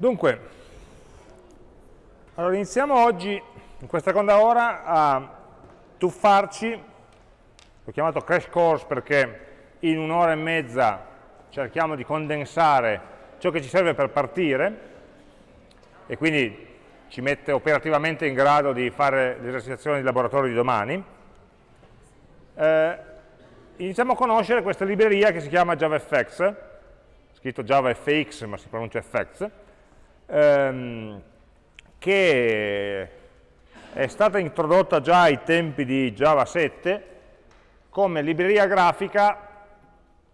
Dunque, allora iniziamo oggi, in questa seconda ora, a tuffarci, l'ho chiamato crash course perché in un'ora e mezza cerchiamo di condensare ciò che ci serve per partire e quindi ci mette operativamente in grado di fare l'esercitazione di laboratorio di domani. Eh, iniziamo a conoscere questa libreria che si chiama JavaFX, scritto JavaFX ma si pronuncia FX, ehm, che è stata introdotta già ai tempi di Java 7 come libreria grafica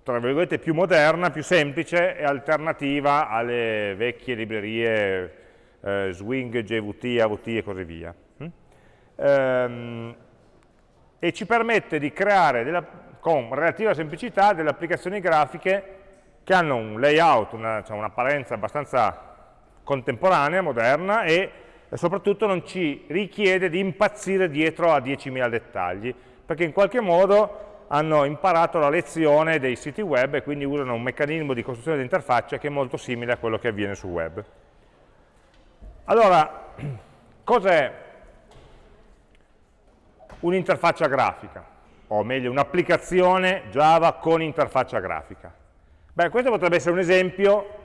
tra virgolette più moderna, più semplice e alternativa alle vecchie librerie eh, Swing, JVT, AVT e così via. Mm? Ehm, e ci permette di creare della, con relativa semplicità delle applicazioni grafiche che hanno un layout, un'apparenza cioè abbastanza contemporanea, moderna e soprattutto non ci richiede di impazzire dietro a 10.000 dettagli, perché in qualche modo hanno imparato la lezione dei siti web e quindi usano un meccanismo di costruzione di interfaccia che è molto simile a quello che avviene sul web. Allora, cos'è un'interfaccia grafica? O meglio, un'applicazione Java con interfaccia grafica? Beh, questo potrebbe essere un esempio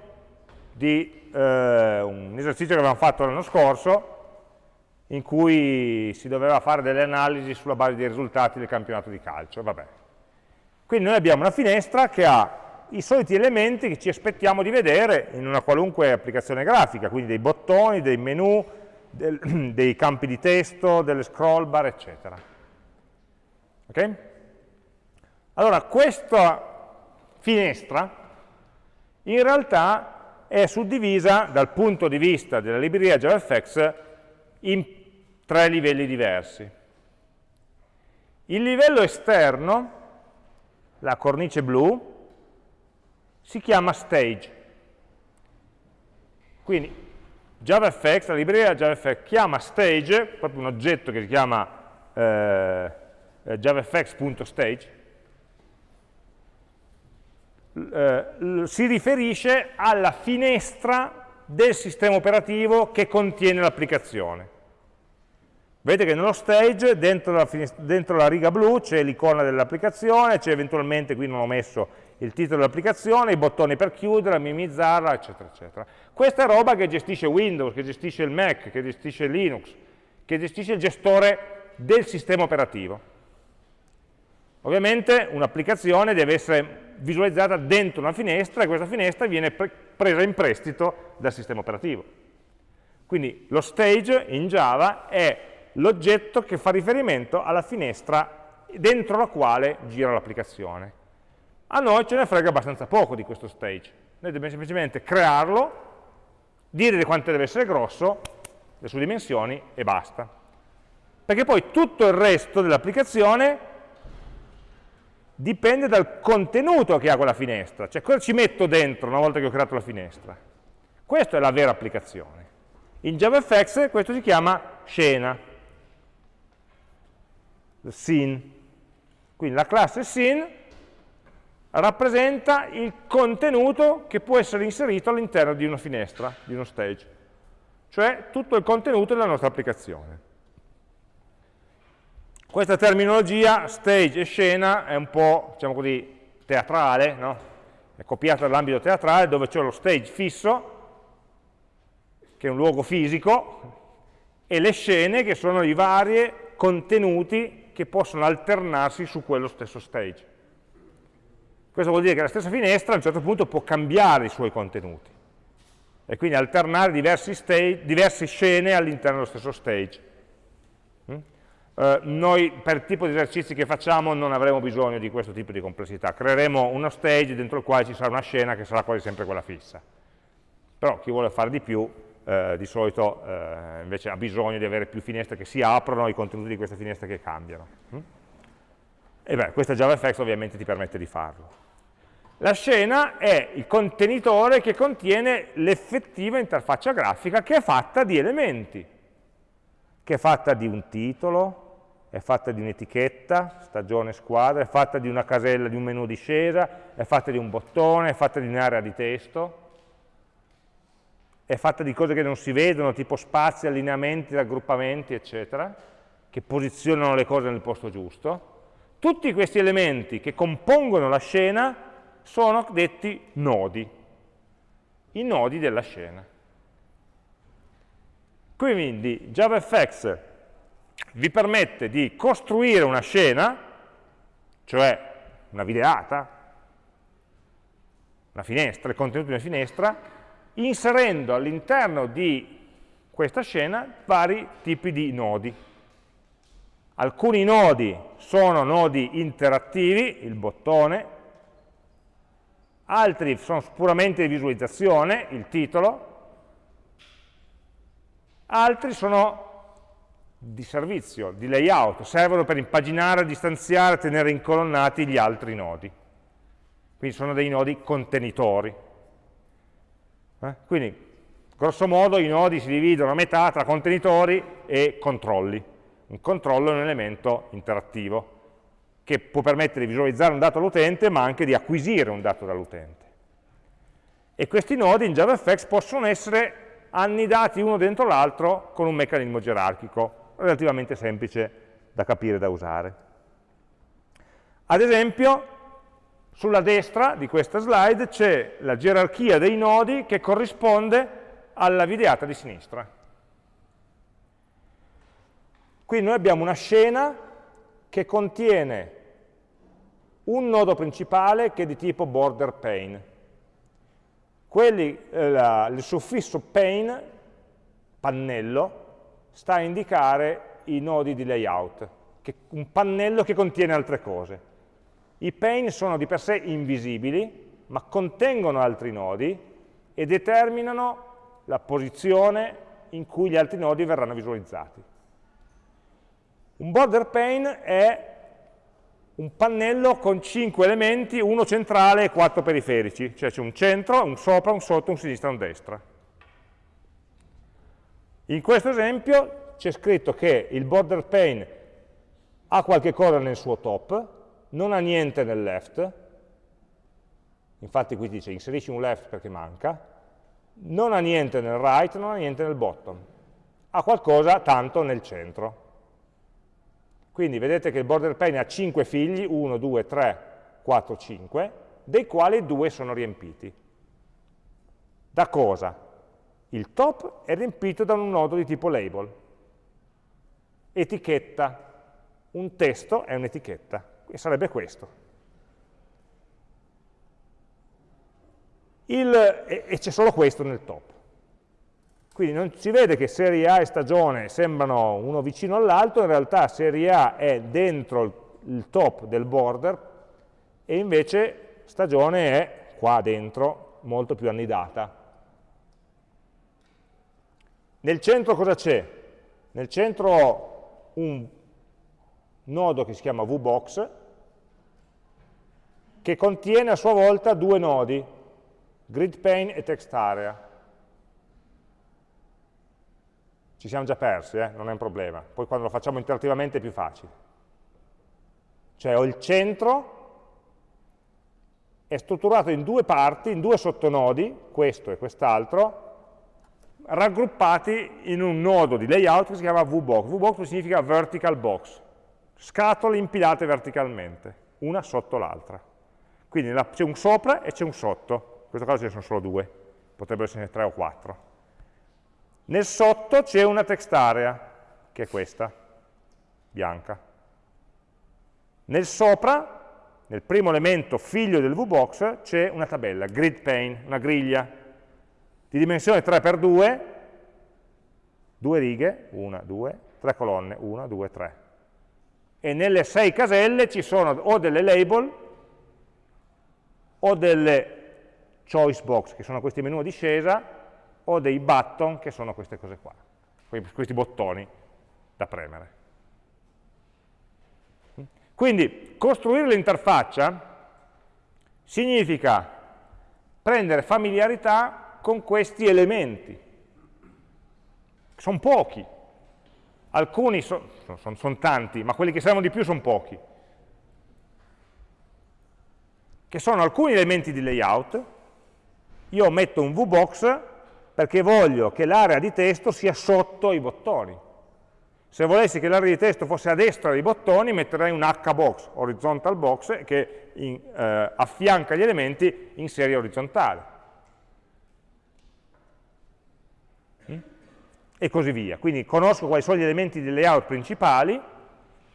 di eh, un esercizio che avevamo fatto l'anno scorso in cui si doveva fare delle analisi sulla base dei risultati del campionato di calcio. Vabbè. Quindi noi abbiamo una finestra che ha i soliti elementi che ci aspettiamo di vedere in una qualunque applicazione grafica, quindi dei bottoni, dei menu, del, dei campi di testo, delle scroll bar, eccetera. Ok? Allora, questa finestra in realtà è suddivisa dal punto di vista della libreria JavaFX in tre livelli diversi. Il livello esterno, la cornice blu, si chiama stage. Quindi JavaFX, la libreria JavaFX chiama stage, proprio un oggetto che si chiama eh, javafx.stage, eh, si riferisce alla finestra del sistema operativo che contiene l'applicazione. Vedete che nello stage, dentro la, dentro la riga blu, c'è l'icona dell'applicazione, c'è eventualmente, qui non ho messo il titolo dell'applicazione, i bottoni per chiudere, minimizzarla, eccetera, eccetera. Questa è roba che gestisce Windows, che gestisce il Mac, che gestisce Linux, che gestisce il gestore del sistema operativo. Ovviamente un'applicazione deve essere visualizzata dentro una finestra e questa finestra viene pre presa in prestito dal sistema operativo. Quindi lo stage in Java è l'oggetto che fa riferimento alla finestra dentro la quale gira l'applicazione. A noi ce ne frega abbastanza poco di questo stage. Noi dobbiamo semplicemente crearlo, dire quanto deve essere grosso, le sue dimensioni e basta. Perché poi tutto il resto dell'applicazione dipende dal contenuto che ha quella finestra, cioè cosa ci metto dentro una volta che ho creato la finestra. Questa è la vera applicazione. In JavaFX questo si chiama scena, scene. Quindi la classe scene rappresenta il contenuto che può essere inserito all'interno di una finestra, di uno stage, cioè tutto il contenuto della nostra applicazione. Questa terminologia, stage e scena, è un po', diciamo così, teatrale, no? è copiata dall'ambito teatrale dove c'è lo stage fisso, che è un luogo fisico, e le scene che sono i vari contenuti che possono alternarsi su quello stesso stage. Questo vuol dire che la stessa finestra a un certo punto può cambiare i suoi contenuti e quindi alternare diverse scene all'interno dello stesso stage. Eh, noi per tipo di esercizi che facciamo non avremo bisogno di questo tipo di complessità, creeremo uno stage dentro il quale ci sarà una scena che sarà quasi sempre quella fissa. Però chi vuole fare di più eh, di solito eh, invece ha bisogno di avere più finestre che si aprono, i contenuti di queste finestre che cambiano. Mm? E beh, questa JavaFX ovviamente ti permette di farlo. La scena è il contenitore che contiene l'effettiva interfaccia grafica che è fatta di elementi, che è fatta di un titolo, è fatta di un'etichetta, stagione, squadra, è fatta di una casella, di un menu discesa, è fatta di un bottone, è fatta di un'area di testo, è fatta di cose che non si vedono, tipo spazi, allineamenti, raggruppamenti, eccetera, che posizionano le cose nel posto giusto. Tutti questi elementi che compongono la scena sono detti nodi, i nodi della scena. Quindi JavaFX vi permette di costruire una scena, cioè una videata, una finestra, il contenuto di una finestra, inserendo all'interno di questa scena vari tipi di nodi. Alcuni nodi sono nodi interattivi, il bottone, altri sono puramente di visualizzazione, il titolo, altri sono di servizio, di layout, servono per impaginare, distanziare, tenere incolonnati gli altri nodi. Quindi sono dei nodi contenitori. Eh? Quindi, grosso modo, i nodi si dividono a metà tra contenitori e controlli. Un controllo è un elemento interattivo che può permettere di visualizzare un dato all'utente, ma anche di acquisire un dato dall'utente. E questi nodi in JavaFX possono essere annidati uno dentro l'altro con un meccanismo gerarchico, relativamente semplice da capire e da usare. Ad esempio, sulla destra di questa slide c'è la gerarchia dei nodi che corrisponde alla videata di sinistra. Qui noi abbiamo una scena che contiene un nodo principale che è di tipo border pane. Quelli, eh, la, il suffisso pane, pannello, sta a indicare i nodi di layout, un pannello che contiene altre cose. I pane sono di per sé invisibili, ma contengono altri nodi e determinano la posizione in cui gli altri nodi verranno visualizzati. Un border pane è un pannello con 5 elementi, uno centrale e 4 periferici, cioè c'è un centro, un sopra, un sotto, un sinistra e un destra. In questo esempio c'è scritto che il border pane ha qualche cosa nel suo top, non ha niente nel left, infatti qui dice inserisci un left perché manca, non ha niente nel right, non ha niente nel bottom, ha qualcosa tanto nel centro. Quindi vedete che il border pane ha 5 figli, 1, 2, 3, 4, 5, dei quali 2 sono riempiti. Da cosa? Il top è riempito da un nodo di tipo label, etichetta, un testo è un'etichetta e sarebbe questo. Il, e, e c'è solo questo nel top. Quindi non si vede che serie A e stagione sembrano uno vicino all'altro, in realtà serie A è dentro il, il top del border e invece stagione è qua dentro, molto più annidata. Nel centro cosa c'è? Nel centro ho un nodo che si chiama VBox, che contiene a sua volta due nodi, gridPane e TextArea. Ci siamo già persi, eh? non è un problema. Poi quando lo facciamo interattivamente è più facile. Cioè ho il centro, è strutturato in due parti, in due sottonodi, questo e quest'altro, raggruppati in un nodo di layout che si chiama VBox. VBox significa vertical box, scatole impilate verticalmente, una sotto l'altra. Quindi c'è un sopra e c'è un sotto, in questo caso ce ne sono solo due, potrebbero essere tre o quattro. Nel sotto c'è una text area, che è questa, bianca. Nel sopra, nel primo elemento figlio del VBox, c'è una tabella, grid pane, una griglia, di dimensione 3x2, due righe, una, due, tre colonne, una, due, tre. E nelle sei caselle ci sono o delle label o delle choice box, che sono questi menu a discesa, o dei button, che sono queste cose qua, questi bottoni da premere. Quindi costruire l'interfaccia significa prendere familiarità con questi elementi. Sono pochi, alcuni sono son, son tanti, ma quelli che servono di più sono pochi che sono alcuni elementi di layout, io metto un VBox perché voglio che l'area di testo sia sotto i bottoni. Se volessi che l'area di testo fosse a destra dei bottoni, metterei un H-box, horizontal box, che in, eh, affianca gli elementi in serie orizzontale. E così via. Quindi conosco quali sono gli elementi di layout principali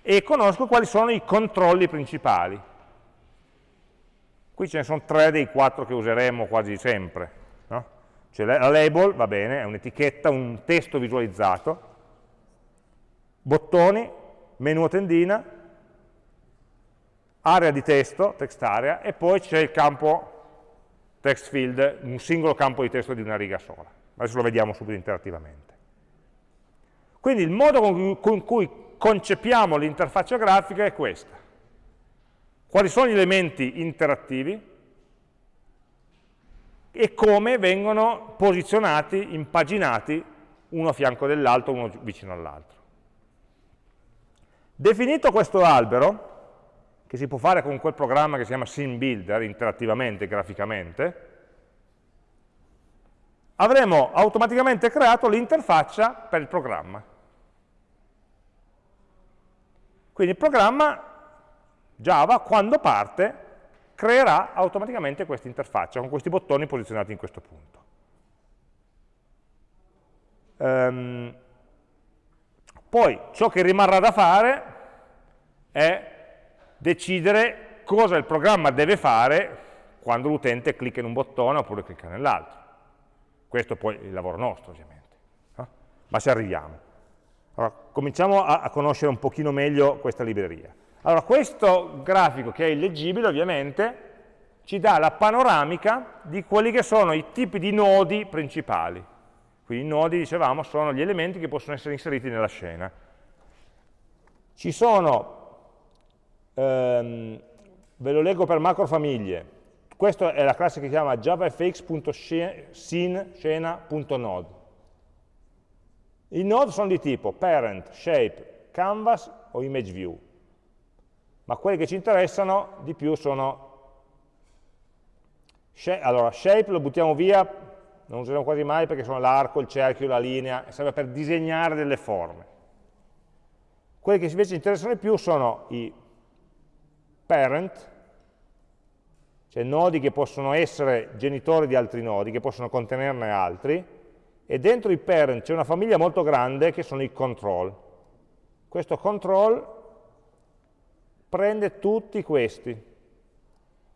e conosco quali sono i controlli principali. Qui ce ne sono tre dei quattro che useremo quasi sempre. No? Cioè la label, va bene, è un'etichetta, un testo visualizzato, bottoni, menu a tendina, area di testo, text area, e poi c'è il campo text field, un singolo campo di testo di una riga sola. Adesso lo vediamo subito interattivamente. Quindi il modo con cui concepiamo l'interfaccia grafica è questa. Quali sono gli elementi interattivi e come vengono posizionati, impaginati, uno a fianco dell'altro, uno vicino all'altro. Definito questo albero, che si può fare con quel programma che si chiama SceneBuilder, interattivamente, graficamente, avremo automaticamente creato l'interfaccia per il programma. Quindi il programma Java, quando parte, creerà automaticamente questa interfaccia con questi bottoni posizionati in questo punto. Um, poi ciò che rimarrà da fare è decidere cosa il programma deve fare quando l'utente clicca in un bottone oppure clicca nell'altro. Questo poi è il lavoro nostro, ovviamente. Ma ci arriviamo. Allora, cominciamo a, a conoscere un pochino meglio questa libreria. Allora, questo grafico, che è illeggibile ovviamente, ci dà la panoramica di quelli che sono i tipi di nodi principali. Quindi i nodi, dicevamo, sono gli elementi che possono essere inseriti nella scena. Ci sono, ehm, ve lo leggo per macrofamiglie, questa è la classe che si chiama javafx.scene.node. I node sono di tipo parent, shape, canvas o image view ma quelli che ci interessano di più sono allora, shape lo buttiamo via, non usiamo quasi mai perché sono l'arco, il cerchio, la linea, serve per disegnare delle forme. Quelli che invece interessano di più sono i parent, cioè nodi che possono essere genitori di altri nodi, che possono contenerne altri, e dentro i parent c'è una famiglia molto grande che sono i control. Questo control prende tutti questi,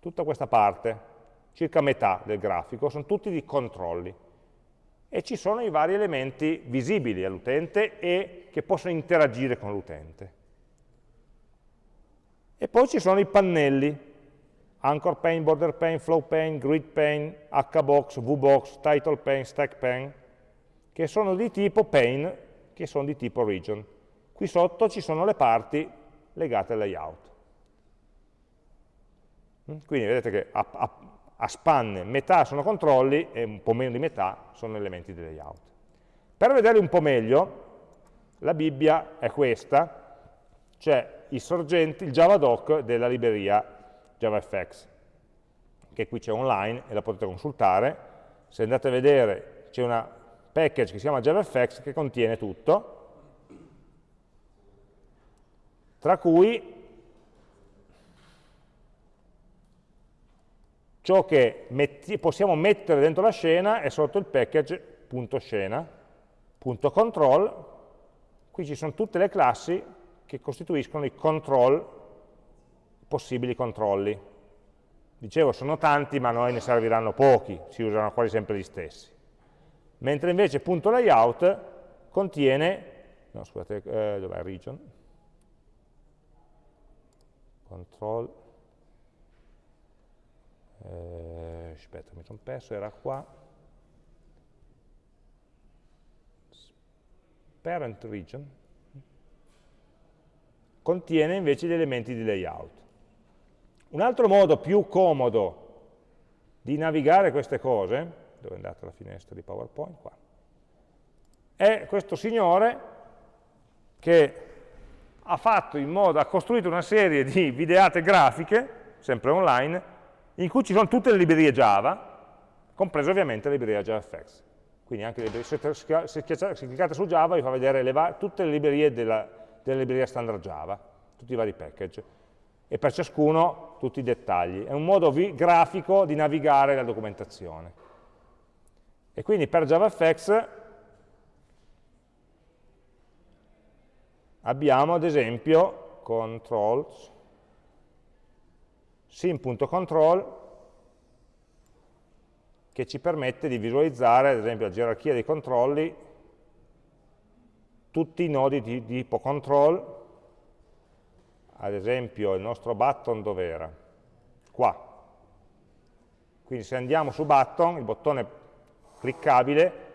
tutta questa parte, circa metà del grafico, sono tutti di controlli. E ci sono i vari elementi visibili all'utente e che possono interagire con l'utente. E poi ci sono i pannelli, anchor pane, border pane, flow pane, grid pane, hbox, vbox, title pane, stack pane, che sono di tipo pane, che sono di tipo region. Qui sotto ci sono le parti legate al layout. Mm? Quindi vedete che a, a, a, spanne metà sono controlli e un po' meno di metà sono elementi di layout. Per vederli un po' meglio, la Bibbia è questa, cioè i sorgenti, il javadoc della libreria JavaFX, che qui c'è online e la potete consultare. Se andate a vedere c'è una package che si chiama JavaFX che contiene tutto, tra cui ciò che metti, possiamo mettere dentro la scena è sotto il package.scena.control, qui ci sono tutte le classi che costituiscono i control, possibili controlli. Dicevo, sono tanti, ma a noi ne serviranno pochi, si usano quasi sempre gli stessi. Mentre invece punto .layout contiene, no scusate, eh, dov'è region? Control, eh, aspetta mi sono perso, era qua, parent region, contiene invece gli elementi di layout. Un altro modo più comodo di navigare queste cose, dove è andata la finestra di PowerPoint? Qua. È questo signore che ha fatto in modo, ha costruito una serie di videate grafiche, sempre online, in cui ci sono tutte le librerie Java, compresa ovviamente la libreria JavaFX. quindi anche le librerie, se, se, cliccate su Java vi fa vedere le tutte le librerie della, della libreria standard Java, tutti i vari package, e per ciascuno tutti i dettagli. È un modo grafico di navigare la documentazione. E quindi per JavaFX abbiamo ad esempio controls, sim.control che ci permette di visualizzare, ad esempio, la gerarchia dei controlli, tutti i nodi di, tipo control, ad esempio il nostro button dov'era? Qua. Quindi se andiamo su button, il bottone cliccabile,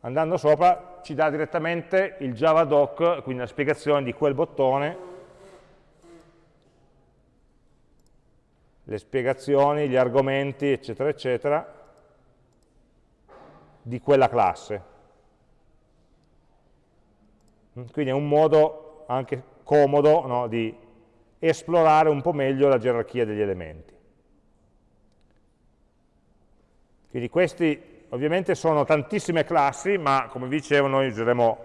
andando sopra ci dà direttamente il javadoc, quindi la spiegazione di quel bottone, le spiegazioni, gli argomenti, eccetera, eccetera, di quella classe. Quindi è un modo anche comodo no, di esplorare un po' meglio la gerarchia degli elementi. Quindi questi ovviamente sono tantissime classi, ma come vi dicevo noi useremo,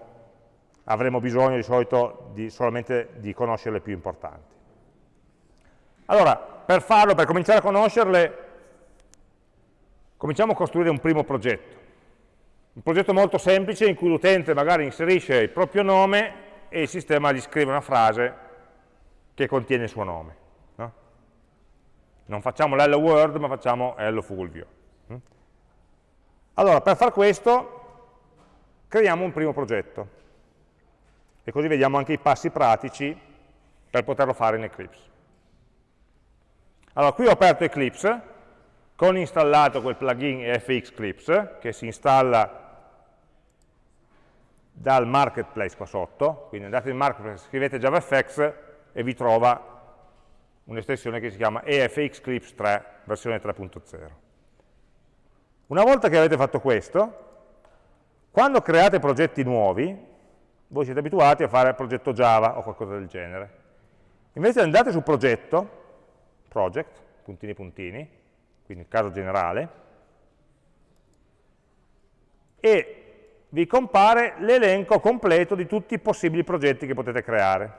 avremo bisogno di solito di, solamente di conoscere le più importanti. Allora, per farlo, per cominciare a conoscerle, cominciamo a costruire un primo progetto. Un progetto molto semplice in cui l'utente magari inserisce il proprio nome e il sistema gli scrive una frase che contiene il suo nome. No? Non facciamo l'hello world, ma facciamo hello Fulvio. Mm? Allora, per far questo, creiamo un primo progetto. E così vediamo anche i passi pratici per poterlo fare in Eclipse. Allora, qui ho aperto Eclipse, con installato quel plugin FX Clips, che si installa dal marketplace qua sotto, quindi andate in marketplace, scrivete JavaFX e vi trova un'estensione che si chiama EFX Clips 3, versione 3.0. Una volta che avete fatto questo, quando create progetti nuovi, voi siete abituati a fare progetto Java o qualcosa del genere. Invece andate su progetto, project, puntini puntini, quindi il caso generale, e vi compare l'elenco completo di tutti i possibili progetti che potete creare.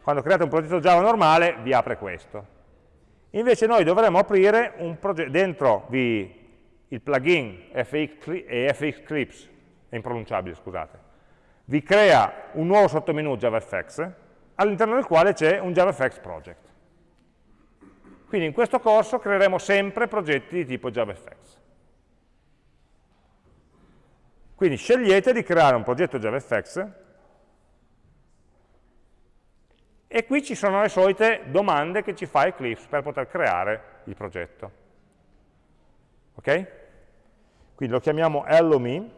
Quando create un progetto Java normale vi apre questo. Invece noi dovremmo aprire un progetto, dentro vi, il plugin FX, FX Clips, è impronunciabile scusate, vi crea un nuovo sottomenu JavaFX all'interno del quale c'è un JavaFX project. Quindi in questo corso creeremo sempre progetti di tipo JavaFX. Quindi scegliete di creare un progetto JavaFX e qui ci sono le solite domande che ci fa Eclipse per poter creare il progetto. Ok? Quindi lo chiamiamo hello.me,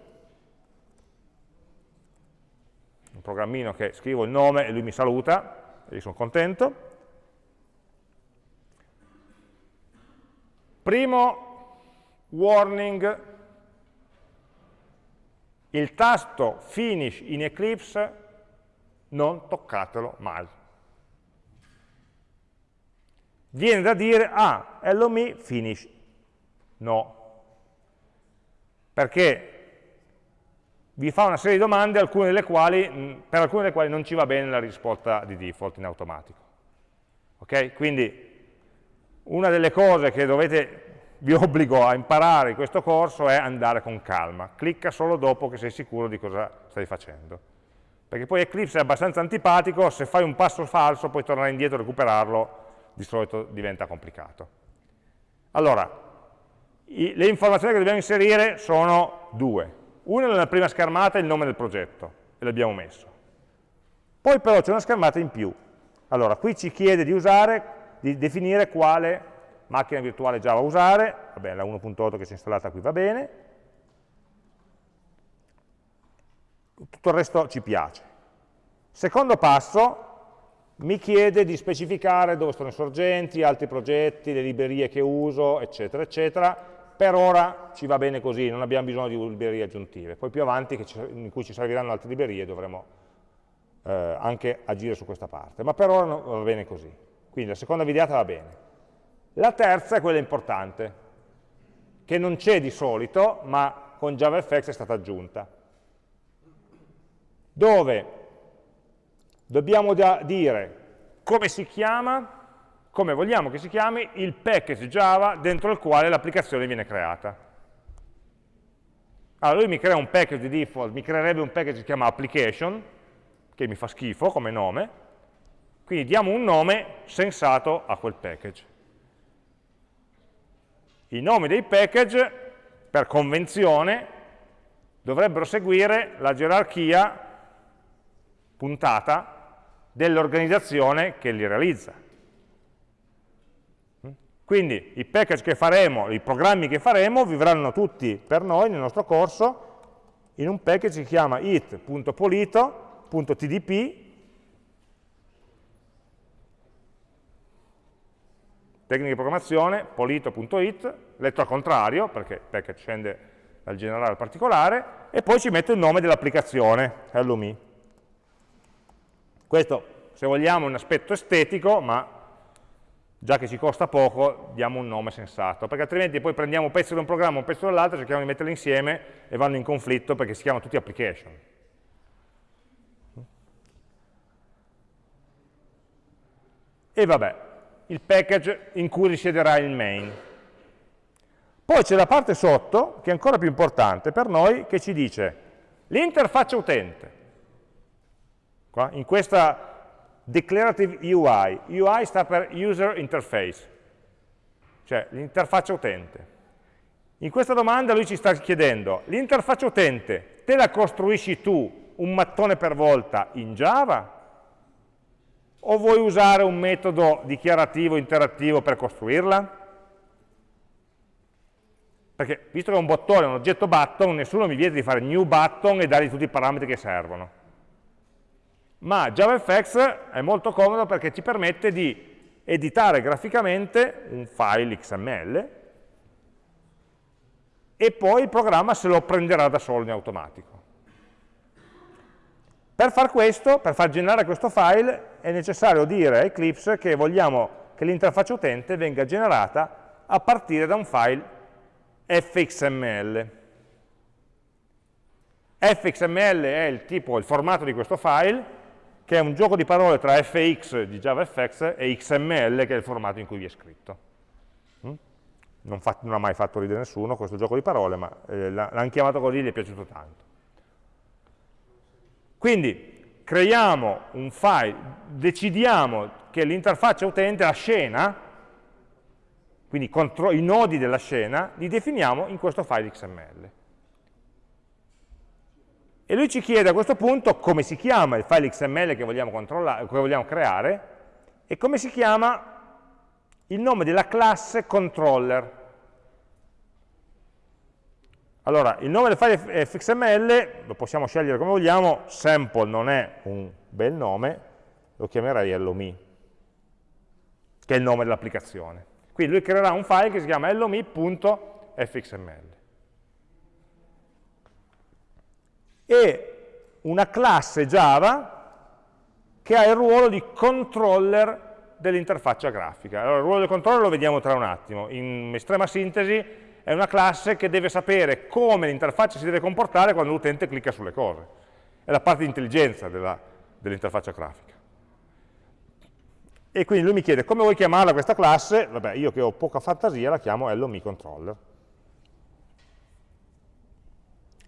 un programmino che scrivo il nome e lui mi saluta, e io sono contento. Primo warning il tasto finish in Eclipse non toccatelo mai. Viene da dire, ah, hello me, finish. No. Perché vi fa una serie di domande, alcune delle quali, per alcune delle quali non ci va bene la risposta di default in automatico. Ok? Quindi una delle cose che dovete vi obbligo a imparare in questo corso è andare con calma. Clicca solo dopo che sei sicuro di cosa stai facendo. Perché poi Eclipse è abbastanza antipatico, se fai un passo falso poi tornare indietro e recuperarlo di solito diventa complicato. Allora, i, le informazioni che dobbiamo inserire sono due. Una nella prima schermata è il nome del progetto, e l'abbiamo messo. Poi però c'è una schermata in più. Allora, qui ci chiede di usare, di definire quale macchina virtuale Java usare, vabbè la 1.8 che si è installata qui va bene, tutto il resto ci piace. Secondo passo, mi chiede di specificare dove sono i sorgenti, altri progetti, le librerie che uso, eccetera, eccetera. Per ora ci va bene così, non abbiamo bisogno di librerie aggiuntive. Poi più avanti, in cui ci serviranno altre librerie, dovremo eh, anche agire su questa parte. Ma per ora no, va bene così. Quindi la seconda videata va bene. La terza è quella importante, che non c'è di solito, ma con JavaFX è stata aggiunta, dove dobbiamo dire come si chiama, come vogliamo che si chiami il package Java dentro il quale l'applicazione viene creata. Allora lui mi crea un package di default, mi creerebbe un package che si chiama application, che mi fa schifo come nome, quindi diamo un nome sensato a quel package. I nomi dei package, per convenzione, dovrebbero seguire la gerarchia puntata dell'organizzazione che li realizza. Quindi i package che faremo, i programmi che faremo, vivranno tutti per noi nel nostro corso in un package che si chiama it.polito.tdp tecnica di programmazione, polito.it, letto al contrario, perché il package scende dal generale al particolare, e poi ci metto il nome dell'applicazione, hello me. Questo, se vogliamo, è un aspetto estetico, ma già che ci costa poco, diamo un nome sensato, perché altrimenti poi prendiamo un pezzo da un programma, un pezzo dall'altro, cerchiamo di metterli insieme e vanno in conflitto perché si chiamano tutti application. E vabbè, il package in cui risiederà il main. Poi c'è la parte sotto, che è ancora più importante per noi, che ci dice l'interfaccia utente. Qua, in questa Declarative UI. UI sta per User Interface, cioè l'interfaccia utente. In questa domanda lui ci sta chiedendo, l'interfaccia utente te la costruisci tu un mattone per volta in Java? O vuoi usare un metodo dichiarativo interattivo per costruirla? Perché visto che è un bottone, un oggetto button, nessuno mi viene di fare new button e dargli tutti i parametri che servono ma JavaFX è molto comodo perché ci permette di editare graficamente un file XML e poi il programma se lo prenderà da solo in automatico. Per far questo, per far generare questo file, è necessario dire a Eclipse che vogliamo che l'interfaccia utente venga generata a partire da un file fxml. fxml è il tipo, il formato di questo file, che è un gioco di parole tra fx di JavaFX e XML, che è il formato in cui vi è scritto. Mm? Non, fa, non, ha mai fatto ridere nessuno questo gioco di parole, ma eh, l'hanno chiamato così e gli è piaciuto tanto. Quindi creiamo un file, decidiamo che l'interfaccia utente, la scena, quindi i nodi della scena, li definiamo in questo file XML. E lui ci chiede a questo punto come si chiama il file XML che vogliamo, che vogliamo creare e come si chiama il nome della classe controller. Allora, il nome del file fxml lo possiamo scegliere come vogliamo, sample non è un bel nome, lo chiamerei hellome, che è il nome dell'applicazione. Quindi lui creerà un file che si chiama hellome.fxml. e una classe Java che ha il ruolo di controller dell'interfaccia grafica. Allora, il ruolo del controller lo vediamo tra un attimo. In estrema sintesi è una classe che deve sapere come l'interfaccia si deve comportare quando l'utente clicca sulle cose. È la parte di intelligenza dell'interfaccia dell grafica. E quindi lui mi chiede come vuoi chiamarla questa classe? Vabbè, io che ho poca fantasia la chiamo hello controller.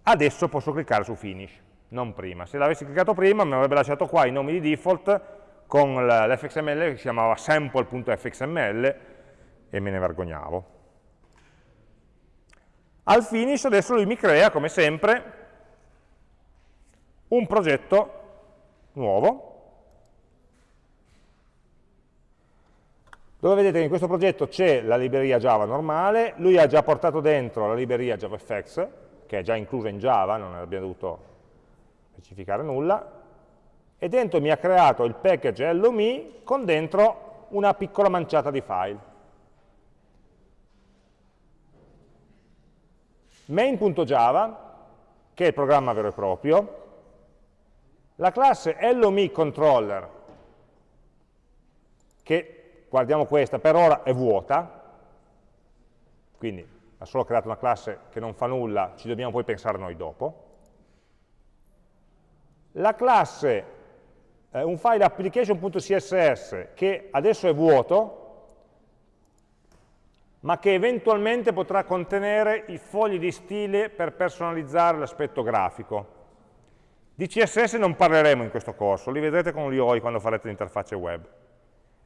Adesso posso cliccare su Finish, non prima. Se l'avessi cliccato prima mi avrebbe lasciato qua i nomi di default con l'fxml che si chiamava sample.fxml e me ne vergognavo. Al finish adesso lui mi crea, come sempre, un progetto nuovo, dove vedete che in questo progetto c'è la libreria Java normale, lui ha già portato dentro la libreria JavaFX, che è già inclusa in Java, non abbiamo dovuto specificare nulla, e dentro mi ha creato il package hello.me con dentro una piccola manciata di file. main.java, che è il programma vero e proprio, la classe hello.me che guardiamo questa, per ora è vuota, quindi ha solo creato una classe che non fa nulla, ci dobbiamo poi pensare noi dopo. La classe, eh, un file application.css che adesso è vuoto, ma che eventualmente potrà contenere i fogli di stile per personalizzare l'aspetto grafico. Di CSS non parleremo in questo corso, li vedrete con l'IOI quando farete l'interfaccia web.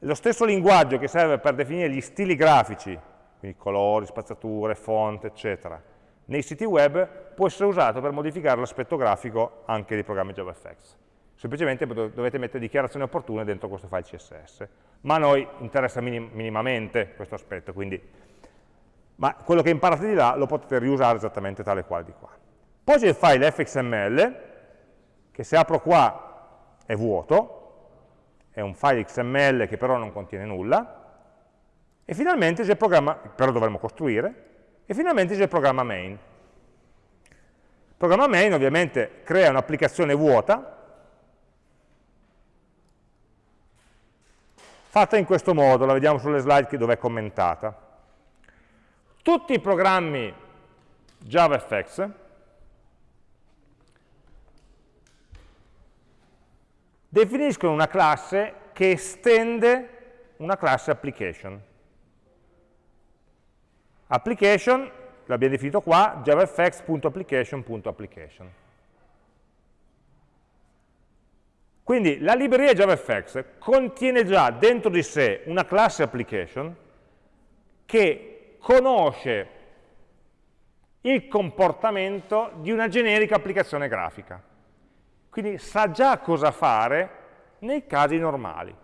Lo stesso linguaggio che serve per definire gli stili grafici, quindi colori, spaziature, font, eccetera, nei siti web può essere usato per modificare l'aspetto grafico anche dei programmi JavaFX. Semplicemente dovete mettere dichiarazioni opportune dentro questo file CSS. Ma a noi interessa minim minimamente questo aspetto, quindi ma quello che imparate di là lo potete riusare esattamente tale quale di qua. Poi c'è il file fxml, che se apro qua è vuoto, è un file XML che però non contiene nulla, e finalmente c'è il programma, però dovremmo costruire, e finalmente c'è il programma main. Il programma main ovviamente crea un'applicazione vuota, fatta in questo modo, la vediamo sulle slide dove è commentata tutti i programmi JavaFX definiscono una classe che estende una classe application. Application, l'abbiamo definito qua, javafx.application.application. Quindi la libreria JavaFX contiene già dentro di sé una classe application che conosce il comportamento di una generica applicazione grafica. Quindi sa già cosa fare nei casi normali.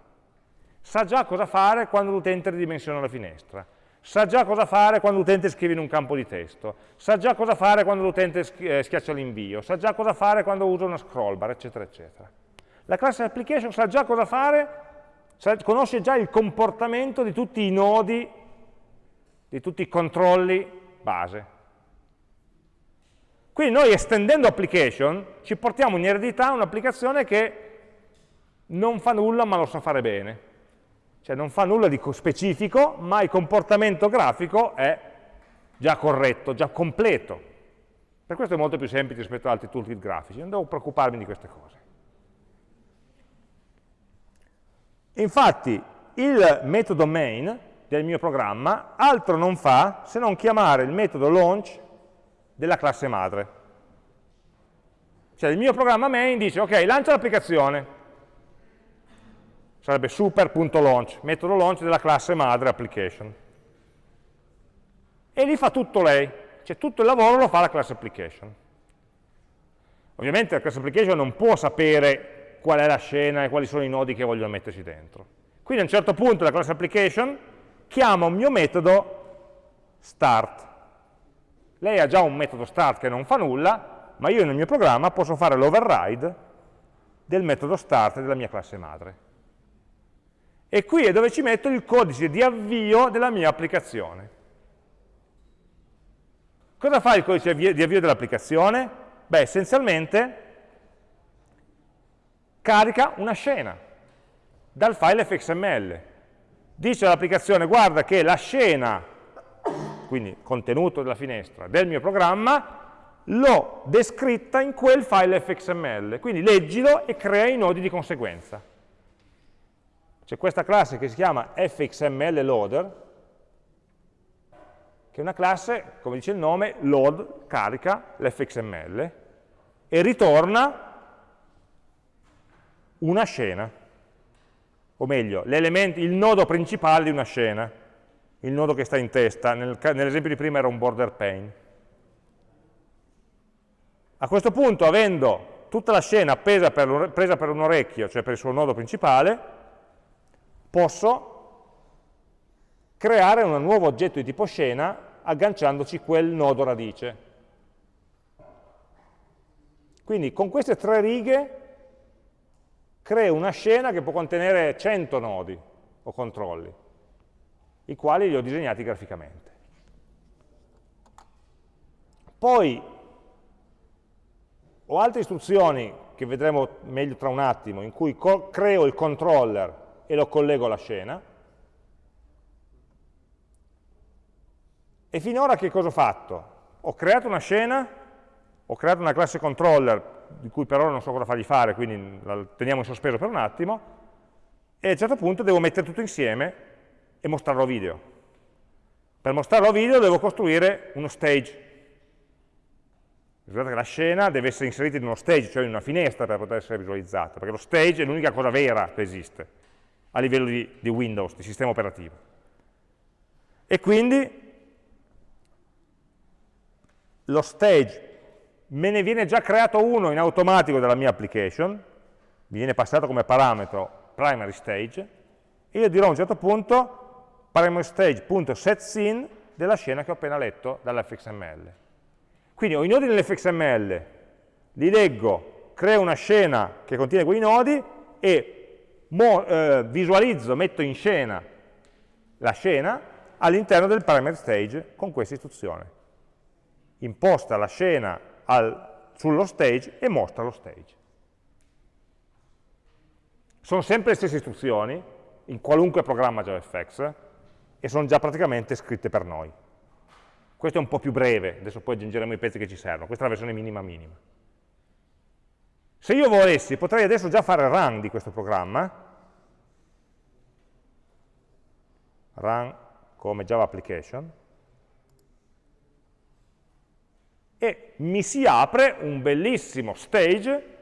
Sa già cosa fare quando l'utente ridimensiona la finestra. Sa già cosa fare quando l'utente scrive in un campo di testo. Sa già cosa fare quando l'utente eh, schiaccia l'invio. Sa già cosa fare quando usa una scroll bar, eccetera, eccetera. La classe application sa già cosa fare, conosce già il comportamento di tutti i nodi di tutti i controlli base. Quindi noi estendendo application ci portiamo in eredità un'applicazione che non fa nulla ma lo sa fare bene. Cioè non fa nulla di specifico, ma il comportamento grafico è già corretto, già completo. Per questo è molto più semplice rispetto ad altri toolkit grafici, non devo preoccuparmi di queste cose. Infatti il metodo main del mio programma altro non fa se non chiamare il metodo launch della classe madre. Cioè il mio programma main dice, ok, lancia l'applicazione, sarebbe super.launch, metodo launch della classe madre application. E lì fa tutto lei, cioè tutto il lavoro lo fa la class application. Ovviamente la class application non può sapere qual è la scena e quali sono i nodi che voglio metterci dentro. Quindi a un certo punto la class application chiamo un mio metodo start. Lei ha già un metodo start che non fa nulla, ma io nel mio programma posso fare l'override del metodo start della mia classe madre. E qui è dove ci metto il codice di avvio della mia applicazione. Cosa fa il codice di avvio dell'applicazione? Beh, essenzialmente carica una scena dal file fxml dice all'applicazione guarda che la scena, quindi contenuto della finestra, del mio programma, l'ho descritta in quel file fxml, quindi leggilo e crea i nodi di conseguenza. C'è questa classe che si chiama fxmlloader, che è una classe, come dice il nome, load, carica l'fxml e ritorna una scena o meglio, il nodo principale di una scena, il nodo che sta in testa, nel, nell'esempio di prima era un border pane. A questo punto, avendo tutta la scena presa per un orecchio, cioè per il suo nodo principale, posso creare un nuovo oggetto di tipo scena agganciandoci quel nodo radice. Quindi con queste tre righe creo una scena che può contenere 100 nodi o controlli, i quali li ho disegnati graficamente. Poi ho altre istruzioni che vedremo meglio tra un attimo, in cui creo il controller e lo collego alla scena, E finora che cosa ho fatto? Ho creato una scena, ho creato una classe controller, di cui per ora non so cosa fargli fare, quindi la teniamo in sospeso per un attimo, e a un certo punto devo mettere tutto insieme e mostrarlo a video. Per mostrarlo a video devo costruire uno stage. Ricordate che la scena deve essere inserita in uno stage, cioè in una finestra per poter essere visualizzata, perché lo stage è l'unica cosa vera che esiste a livello di, di Windows, di sistema operativo. E quindi lo stage me ne viene già creato uno in automatico dalla mia application, mi viene passato come parametro primary stage, e io dirò a un certo punto primary stage.setScene della scena che ho appena letto dall'fxml. Quindi ho i nodi nell'fxml, li leggo, creo una scena che contiene quei nodi e mo, eh, visualizzo, metto in scena la scena all'interno del primary stage con questa istruzione. Imposta la scena al, sullo stage e mostra lo stage. Sono sempre le stesse istruzioni, in qualunque programma JavaFX, e sono già praticamente scritte per noi. Questo è un po' più breve, adesso poi aggiungeremo i pezzi che ci servono, questa è la versione minima minima. Se io volessi, potrei adesso già fare run di questo programma, run come Java Application, e mi si apre un bellissimo stage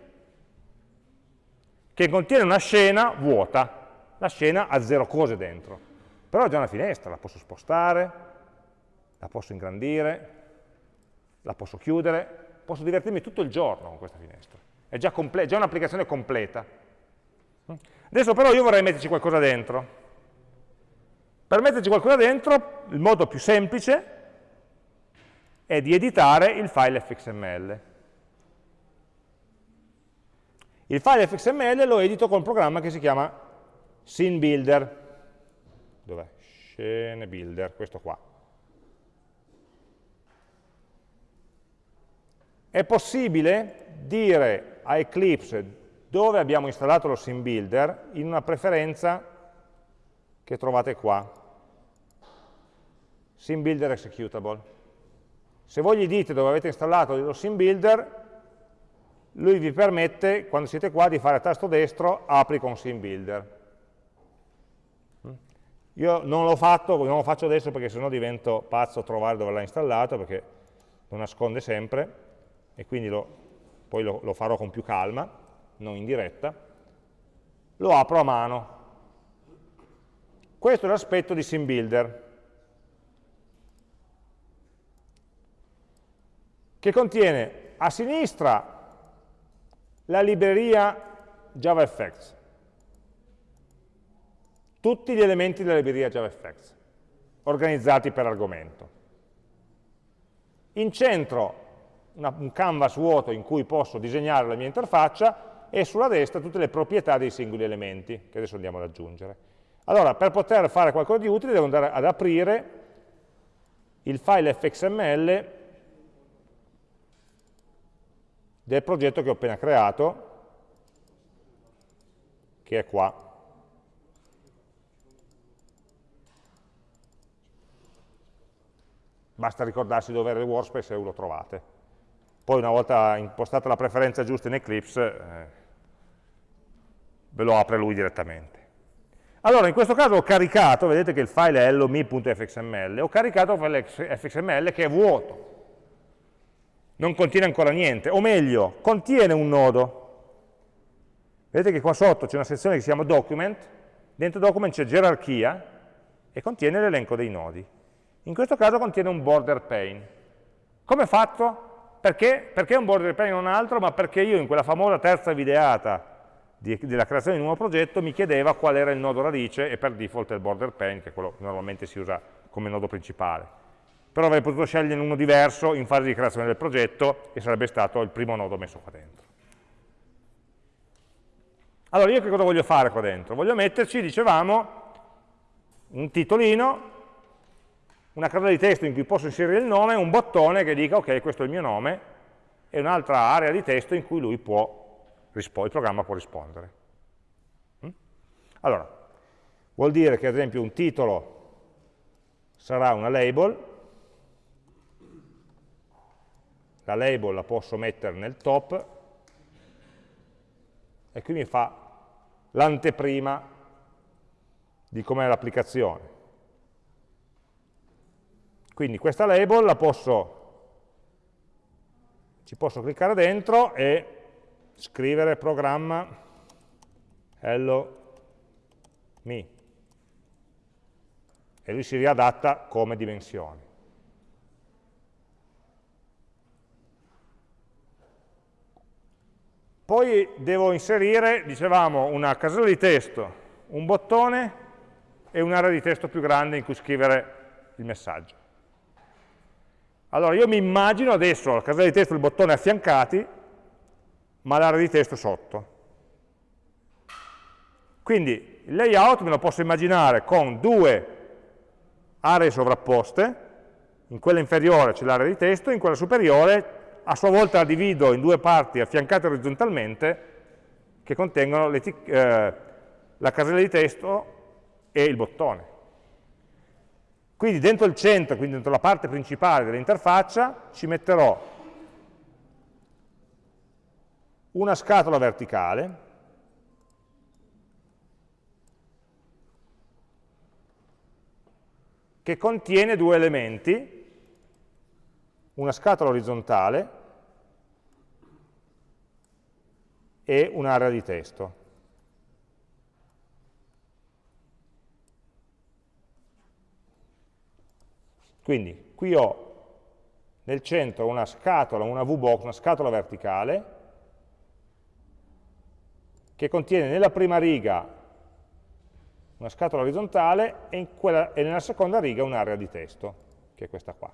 che contiene una scena vuota, la scena ha zero cose dentro, però ho già una finestra, la posso spostare, la posso ingrandire, la posso chiudere, posso divertirmi tutto il giorno con questa finestra, è già, già un'applicazione completa. Adesso però io vorrei metterci qualcosa dentro. Per metterci qualcosa dentro, il modo più semplice è di editare il file fxml. Il file fxml lo edito con un programma che si chiama scene builder. Dov'è? Scene builder, questo qua. È possibile dire a Eclipse dove abbiamo installato lo scene builder in una preferenza che trovate qua. Scene builder executable. Se voi gli dite dove avete installato lo sim builder, lui vi permette, quando siete qua, di fare tasto destro, apri con sim builder. Io non l'ho fatto, non lo faccio adesso perché sennò divento pazzo a trovare dove l'ha installato, perché lo nasconde sempre, e quindi lo, poi lo, lo farò con più calma, non in diretta. Lo apro a mano. Questo è l'aspetto di sim builder. che contiene a sinistra la libreria JavaFX, tutti gli elementi della libreria JavaFX, organizzati per argomento. In centro una, un canvas vuoto in cui posso disegnare la mia interfaccia e sulla destra tutte le proprietà dei singoli elementi, che adesso andiamo ad aggiungere. Allora, per poter fare qualcosa di utile devo andare ad aprire il file fxml del progetto che ho appena creato, che è qua. Basta ricordarsi dove era il workspace e lo trovate. Poi una volta impostata la preferenza giusta in Eclipse, eh, ve lo apre lui direttamente. Allora, in questo caso ho caricato, vedete che il file è hello.me.fxml, ho caricato il file fxml che è vuoto, non contiene ancora niente, o meglio, contiene un nodo. Vedete che qua sotto c'è una sezione che si chiama document, dentro document c'è gerarchia e contiene l'elenco dei nodi. In questo caso contiene un border pane. Come è fatto? Perché? Perché un border pane non altro? Ma perché io in quella famosa terza videata di, della creazione di un nuovo progetto mi chiedeva qual era il nodo radice e per default è il border pane, che è quello che normalmente si usa come nodo principale però avrei potuto scegliere uno diverso in fase di creazione del progetto e sarebbe stato il primo nodo messo qua dentro. Allora io che cosa voglio fare qua dentro? Voglio metterci, dicevamo, un titolino, una casella di testo in cui posso inserire il nome, un bottone che dica ok questo è il mio nome e un'altra area di testo in cui lui può, il programma può rispondere. Mm? Allora, vuol dire che ad esempio un titolo sarà una label la label la posso mettere nel top, e qui mi fa l'anteprima di com'è l'applicazione. Quindi questa label la posso, ci posso cliccare dentro e scrivere programma hello me e lui si riadatta come dimensioni. Poi devo inserire, dicevamo, una casella di testo, un bottone e un'area di testo più grande in cui scrivere il messaggio. Allora io mi immagino adesso la casella di testo e il bottone affiancati, ma l'area di testo sotto. Quindi il layout me lo posso immaginare con due aree sovrapposte, in quella inferiore c'è l'area di testo, in quella superiore a sua volta la divido in due parti affiancate orizzontalmente che contengono eh, la casella di testo e il bottone. Quindi dentro il centro, quindi dentro la parte principale dell'interfaccia, ci metterò una scatola verticale che contiene due elementi una scatola orizzontale e un'area di testo. Quindi qui ho nel centro una scatola, una VBox, una scatola verticale, che contiene nella prima riga una scatola orizzontale e, quella, e nella seconda riga un'area di testo, che è questa qua.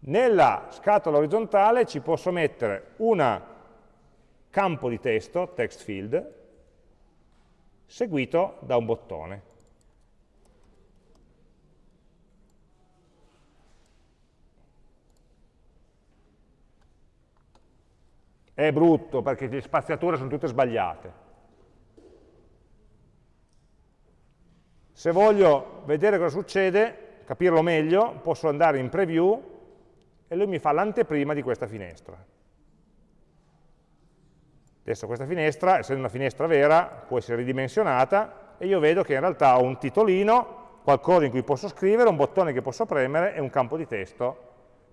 Nella scatola orizzontale ci posso mettere un campo di testo, text field, seguito da un bottone. È brutto perché le spaziature sono tutte sbagliate. Se voglio vedere cosa succede, capirlo meglio, posso andare in preview e lui mi fa l'anteprima di questa finestra. Adesso questa finestra, essendo una finestra vera, può essere ridimensionata e io vedo che in realtà ho un titolino, qualcosa in cui posso scrivere, un bottone che posso premere e un campo di testo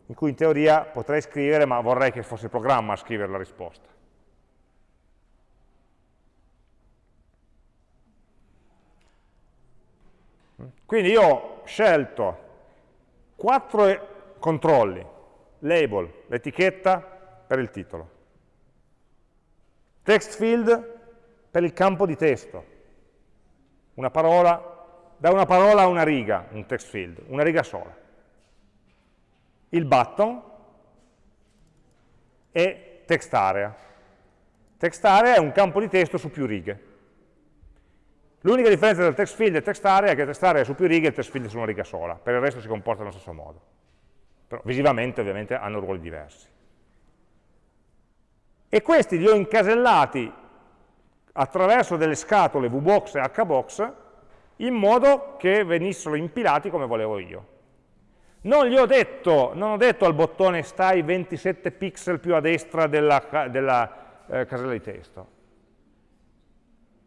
in cui in teoria potrei scrivere, ma vorrei che fosse il programma a scrivere la risposta. Quindi io ho scelto quattro controlli label, l'etichetta per il titolo. Text field per il campo di testo. Una parola, da una parola a una riga, un text field, una riga sola. Il button e text area. Text area è un campo di testo su più righe. L'unica differenza tra text field e text area è che text area è su più righe e text field è su una riga sola, per il resto si comporta nello stesso modo però visivamente ovviamente hanno ruoli diversi. E questi li ho incasellati attraverso delle scatole VBox e HBox in modo che venissero impilati come volevo io. Non, gli ho detto, non ho detto al bottone stai 27 pixel più a destra della, della eh, casella di testo.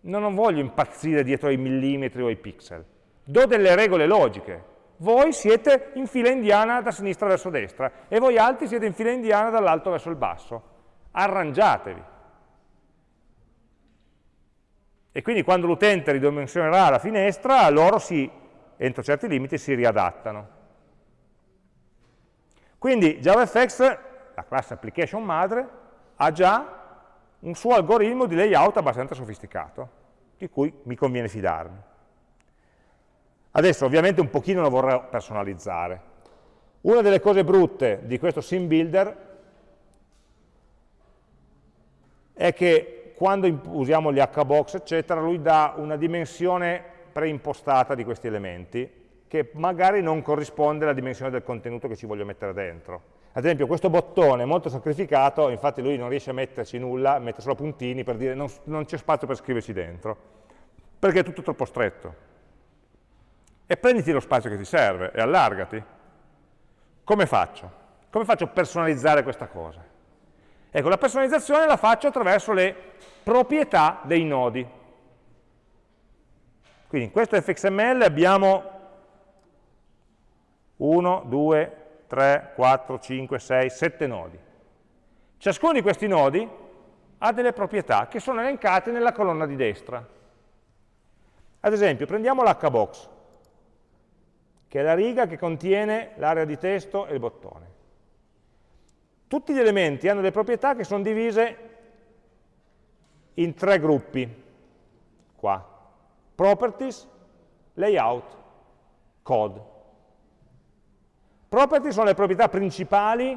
Non voglio impazzire dietro ai millimetri o ai pixel. Do delle regole logiche voi siete in fila indiana da sinistra verso destra e voi altri siete in fila indiana dall'alto verso il basso. Arrangiatevi. E quindi quando l'utente ridimensionerà la finestra, loro si, entro certi limiti si riadattano. Quindi JavaFX, la classe application madre, ha già un suo algoritmo di layout abbastanza sofisticato, di cui mi conviene fidarmi. Adesso ovviamente un pochino lo vorrei personalizzare. Una delle cose brutte di questo sim builder è che quando usiamo gli hbox, eccetera, lui dà una dimensione preimpostata di questi elementi, che magari non corrisponde alla dimensione del contenuto che ci voglio mettere dentro. Ad esempio questo bottone è molto sacrificato, infatti lui non riesce a metterci nulla, mette solo puntini per dire non, non c'è spazio per scriverci dentro, perché è tutto troppo stretto e prenditi lo spazio che ti serve e allargati. Come faccio? Come faccio a personalizzare questa cosa? Ecco, la personalizzazione la faccio attraverso le proprietà dei nodi. Quindi in questo fxml abbiamo 1, 2, 3, 4, 5, 6, 7 nodi. Ciascuno di questi nodi ha delle proprietà che sono elencate nella colonna di destra. Ad esempio, prendiamo l'hbox, che è la riga che contiene l'area di testo e il bottone. Tutti gli elementi hanno delle proprietà che sono divise in tre gruppi, qua. Properties, layout, code. Properties sono le proprietà principali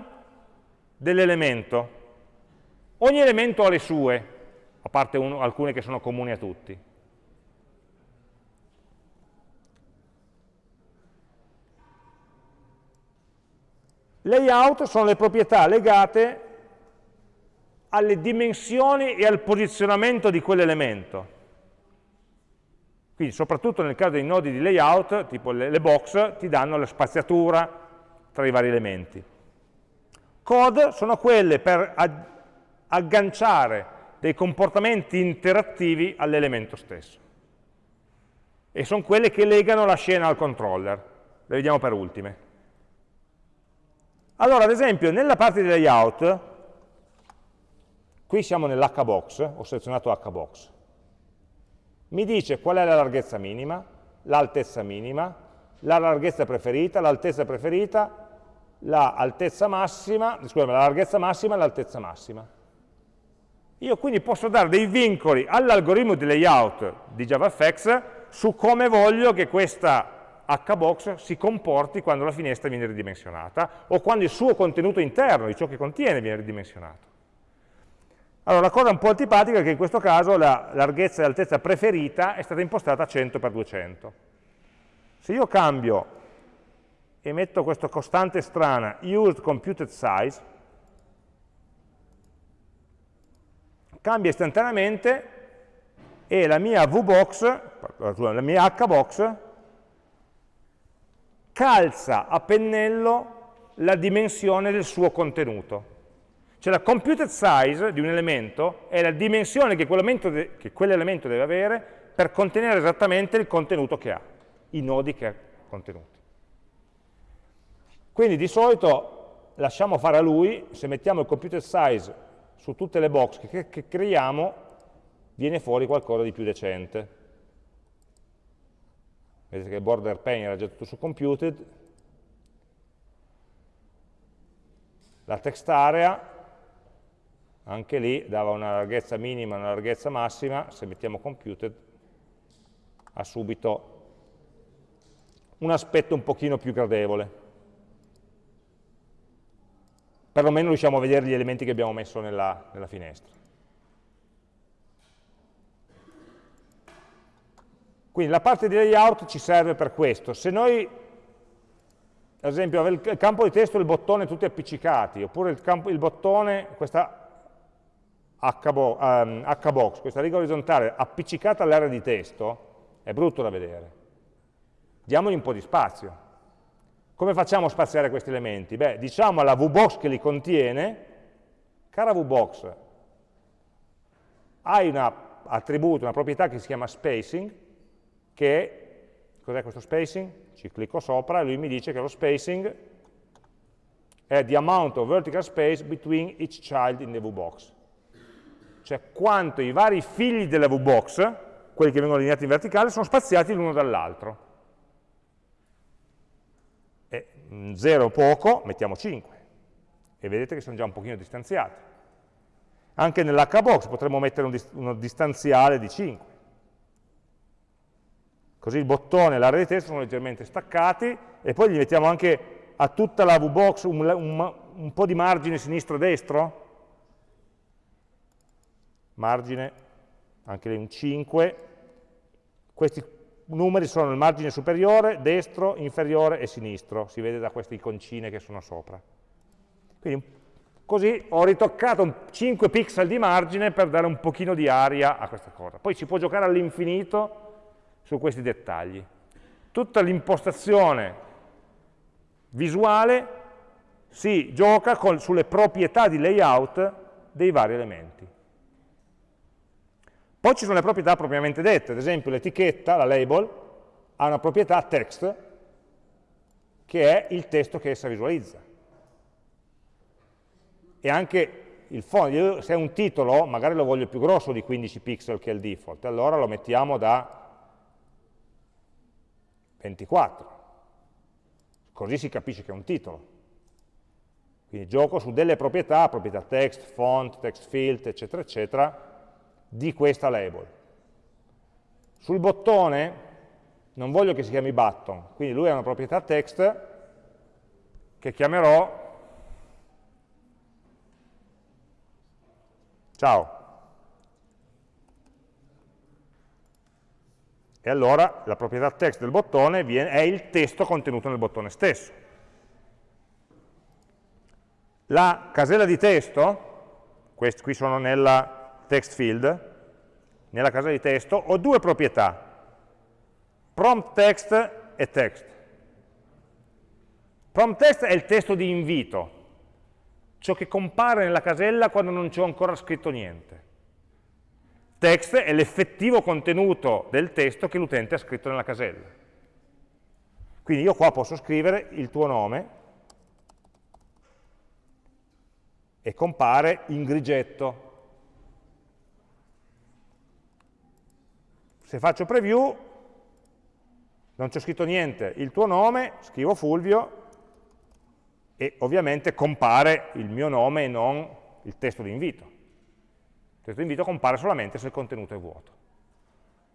dell'elemento. Ogni elemento ha le sue, a parte uno, alcune che sono comuni a tutti. Layout sono le proprietà legate alle dimensioni e al posizionamento di quell'elemento. Quindi soprattutto nel caso dei nodi di layout, tipo le box, ti danno la spaziatura tra i vari elementi. Code sono quelle per agganciare dei comportamenti interattivi all'elemento stesso. E sono quelle che legano la scena al controller. Le vediamo per ultime. Allora, ad esempio, nella parte di layout, qui siamo nell'hbox, ho selezionato hbox, mi dice qual è la larghezza minima, l'altezza minima, la larghezza preferita, l'altezza preferita, la, massima, scusami, la larghezza massima e l'altezza massima. Io quindi posso dare dei vincoli all'algoritmo di layout di JavaFX su come voglio che questa hbox si comporti quando la finestra viene ridimensionata o quando il suo contenuto interno, di ciò che contiene, viene ridimensionato. Allora, la cosa un po' antipatica è che in questo caso la larghezza e l'altezza preferita è stata impostata a 100 x 200. Se io cambio e metto questa costante strana, used computed size, cambia istantaneamente e la mia VBox, la mia HBox, calza a pennello la dimensione del suo contenuto. Cioè la computed size di un elemento è la dimensione che quell'elemento quell deve avere per contenere esattamente il contenuto che ha, i nodi che ha contenuti. Quindi di solito lasciamo fare a lui, se mettiamo il computed size su tutte le box che, che creiamo, viene fuori qualcosa di più decente. Vedete che il border pane era già tutto su computed, la text area, anche lì dava una larghezza minima e una larghezza massima, se mettiamo computed ha subito un aspetto un pochino più gradevole. Perlomeno riusciamo a vedere gli elementi che abbiamo messo nella, nella finestra. Quindi la parte di layout ci serve per questo. Se noi, ad esempio, il campo di testo e il bottone tutti appiccicati, oppure il, campo, il bottone, questa H-box, ehm, questa riga orizzontale appiccicata all'area di testo, è brutto da vedere. Diamogli un po' di spazio. Come facciamo a spaziare questi elementi? Beh, diciamo alla VBox che li contiene, cara VBox, hai un attributo, una proprietà che si chiama spacing, che, cos'è questo spacing? Ci clicco sopra e lui mi dice che lo spacing è the amount of vertical space between each child in the VBox. Cioè quanto i vari figli della VBox, quelli che vengono allineati in verticale, sono spaziati l'uno dall'altro. E 0 poco, mettiamo 5. E vedete che sono già un pochino distanziati. Anche nell'hbox potremmo mettere un, uno distanziale di 5. Così il bottone e l'area di testo sono leggermente staccati e poi gli mettiamo anche a tutta la VBox un, un, un po' di margine sinistro-destro. Margine, anche lì un 5. Questi numeri sono il margine superiore, destro, inferiore e sinistro. Si vede da queste iconcine che sono sopra. Quindi così ho ritoccato 5 pixel di margine per dare un pochino di aria a questa cosa. Poi si può giocare all'infinito su questi dettagli. Tutta l'impostazione visuale si gioca con, sulle proprietà di layout dei vari elementi. Poi ci sono le proprietà propriamente dette, ad esempio l'etichetta, la label, ha una proprietà text, che è il testo che essa visualizza. E anche il fondo, se è un titolo, magari lo voglio più grosso di 15 pixel che è il default, allora lo mettiamo da 24, così si capisce che è un titolo. Quindi gioco su delle proprietà, proprietà text, font, text field, eccetera, eccetera, di questa label. Sul bottone non voglio che si chiami button, quindi lui ha una proprietà text che chiamerò ciao. E allora la proprietà text del bottone viene, è il testo contenuto nel bottone stesso. La casella di testo, qui sono nella text field, nella casella di testo, ho due proprietà, prompt text e text. Prompt text è il testo di invito, ciò che compare nella casella quando non c'è ancora scritto niente. Text è l'effettivo contenuto del testo che l'utente ha scritto nella casella. Quindi io qua posso scrivere il tuo nome e compare in grigetto Se faccio preview, non c'è scritto niente, il tuo nome, scrivo Fulvio, e ovviamente compare il mio nome e non il testo di invito. Il testo di invito compare solamente se il contenuto è vuoto.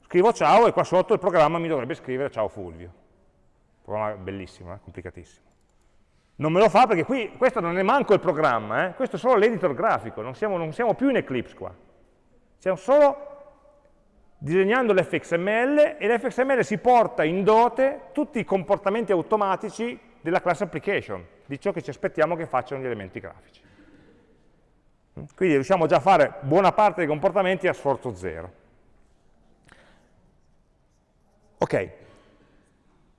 Scrivo ciao e qua sotto il programma mi dovrebbe scrivere ciao Fulvio. Un programma bellissimo, eh? complicatissimo. Non me lo fa perché qui, questo non è manco il programma, eh? questo è solo l'editor grafico, non siamo, non siamo più in Eclipse qua. Siamo solo disegnando l'fxml e l'fxml si porta in dote tutti i comportamenti automatici della class application, di ciò che ci aspettiamo che facciano gli elementi grafici. Quindi riusciamo già a fare buona parte dei comportamenti a sforzo zero. Ok.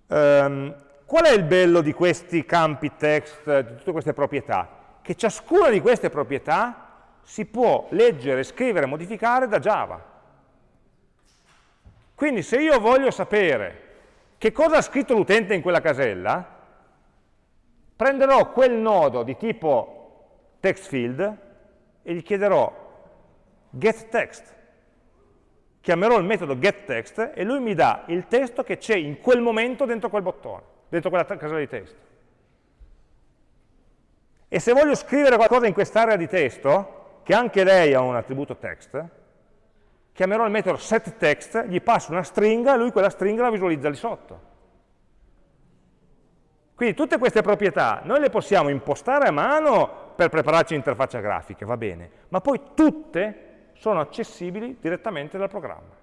Um, qual è il bello di questi campi text, di tutte queste proprietà? Che ciascuna di queste proprietà si può leggere, scrivere modificare da Java. Quindi se io voglio sapere che cosa ha scritto l'utente in quella casella, prenderò quel nodo di tipo text field e gli chiederò getText. Chiamerò il metodo getText e lui mi dà il testo che c'è in quel momento dentro quel bottone, dentro quella casella di testo. E se voglio scrivere qualcosa in quest'area di testo, che anche lei ha un attributo text, chiamerò il metodo setText, gli passo una stringa e lui quella stringa la visualizza lì sotto. Quindi tutte queste proprietà noi le possiamo impostare a mano per prepararci l'interfaccia grafica, va bene, ma poi tutte sono accessibili direttamente dal programma.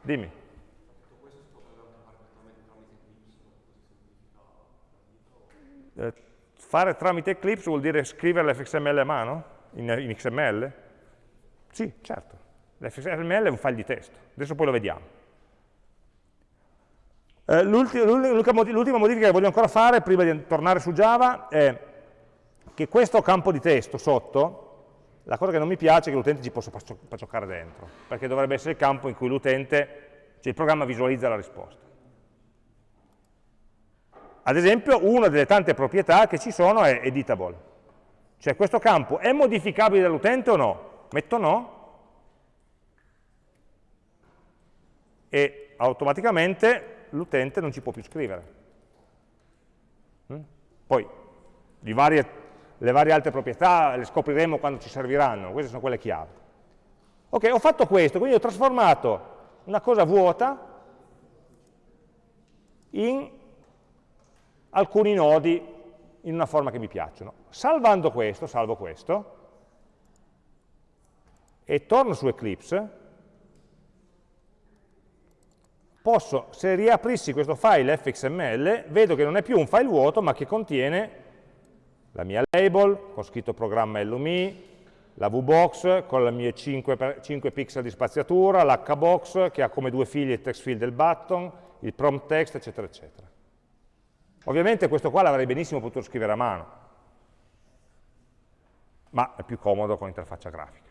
Dimmi. Eh, fare tramite Eclipse vuol dire scrivere l'FXML a mano? In, in XML? Sì, certo. L'XML è un file di testo. Adesso poi lo vediamo. Eh, L'ultima modifica che voglio ancora fare, prima di tornare su Java, è che questo campo di testo sotto, la cosa che non mi piace è che l'utente ci possa giocare dentro, perché dovrebbe essere il campo in cui l'utente, cioè il programma visualizza la risposta. Ad esempio, una delle tante proprietà che ci sono è editable. Cioè questo campo è modificabile dall'utente o no? Metto no e automaticamente l'utente non ci può più scrivere. Mm? Poi varie, le varie altre proprietà le scopriremo quando ci serviranno, queste sono quelle chiave. Ok, ho fatto questo, quindi ho trasformato una cosa vuota in alcuni nodi in una forma che mi piacciono. Salvando questo, salvo questo, e torno su Eclipse, posso, se riaprissi questo file fxml, vedo che non è più un file vuoto, ma che contiene la mia label, con scritto programma LUMI, la VBox con le mie 5, 5 pixel di spaziatura, l'HBox che ha come due figli il text field del button, il prompt text, eccetera, eccetera. Ovviamente questo qua l'avrei benissimo potuto scrivere a mano, ma è più comodo con interfaccia grafica.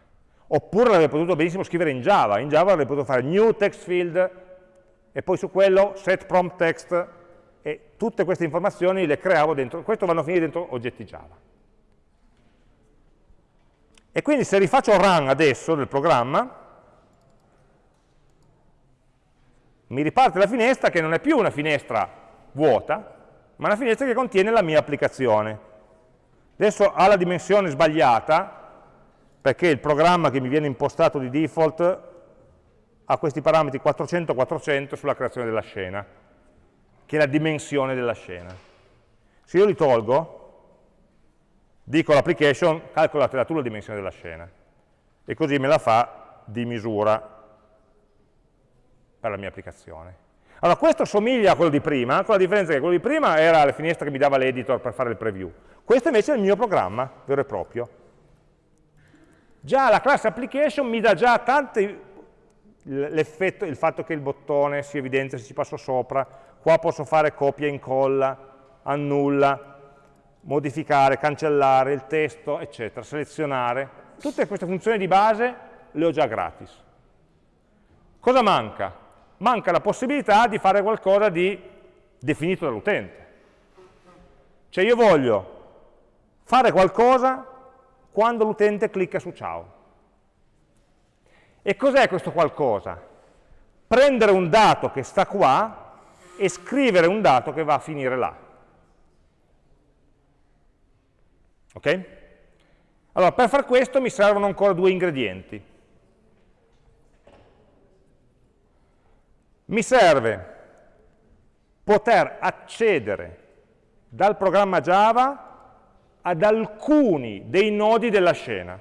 Oppure l'avrei potuto benissimo scrivere in Java, in Java avrei potuto fare new text field e poi su quello set prompt text e tutte queste informazioni le creavo dentro, questo vanno a finire dentro oggetti Java. E quindi se rifaccio run adesso del programma, mi riparte la finestra che non è più una finestra vuota, ma una finestra che contiene la mia applicazione. Adesso ha la dimensione sbagliata, perché il programma che mi viene impostato di default ha questi parametri 400-400 sulla creazione della scena, che è la dimensione della scena. Se io li tolgo, dico all'application calcolate tu la dimensione della scena e così me la fa di misura per la mia applicazione. Allora questo somiglia a quello di prima, con la differenza che quello di prima era la finestra che mi dava l'editor per fare il preview. Questo invece è il mio programma vero e proprio. Già la classe application mi dà già tanti l'effetto, il fatto che il bottone si evidenzia se ci passo sopra, qua posso fare copia e incolla, annulla, modificare, cancellare il testo, eccetera, selezionare. Tutte queste funzioni di base le ho già gratis. Cosa manca? Manca la possibilità di fare qualcosa di definito dall'utente. Cioè io voglio fare qualcosa quando l'utente clicca su ciao. E cos'è questo qualcosa? Prendere un dato che sta qua e scrivere un dato che va a finire là. Ok? Allora, per far questo mi servono ancora due ingredienti. Mi serve poter accedere dal programma Java ad alcuni dei nodi della scena.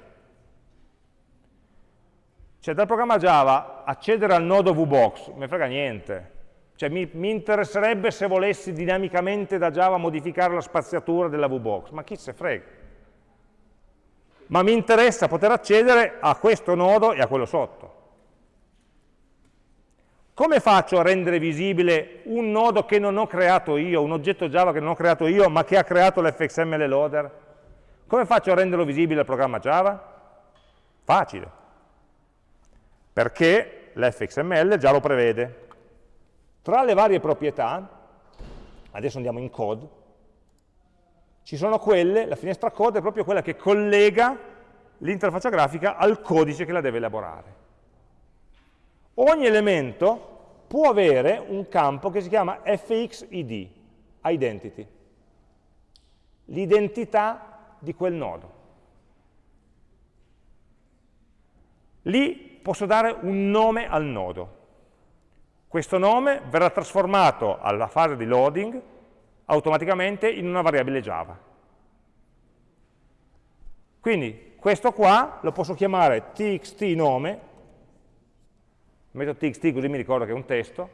Cioè dal programma Java accedere al nodo VBox, mi frega niente. Cioè mi, mi, interesserebbe se volessi dinamicamente da Java modificare la spaziatura della VBox, ma chi se frega ma mi interessa poter accedere a questo nodo e a quello sotto. Come faccio a rendere visibile un nodo che non ho creato io, un oggetto Java che non ho creato io, ma che ha creato l'fxml loader? Come faccio a renderlo visibile al programma Java? Facile, perché l'fxml già lo prevede. Tra le varie proprietà, adesso andiamo in code, ci sono quelle, la finestra code è proprio quella che collega l'interfaccia grafica al codice che la deve elaborare. Ogni elemento può avere un campo che si chiama fxid, identity, l'identità di quel nodo. Lì posso dare un nome al nodo. Questo nome verrà trasformato alla fase di loading automaticamente in una variabile Java. Quindi questo qua lo posso chiamare txt nome, metto txt così mi ricordo che è un testo,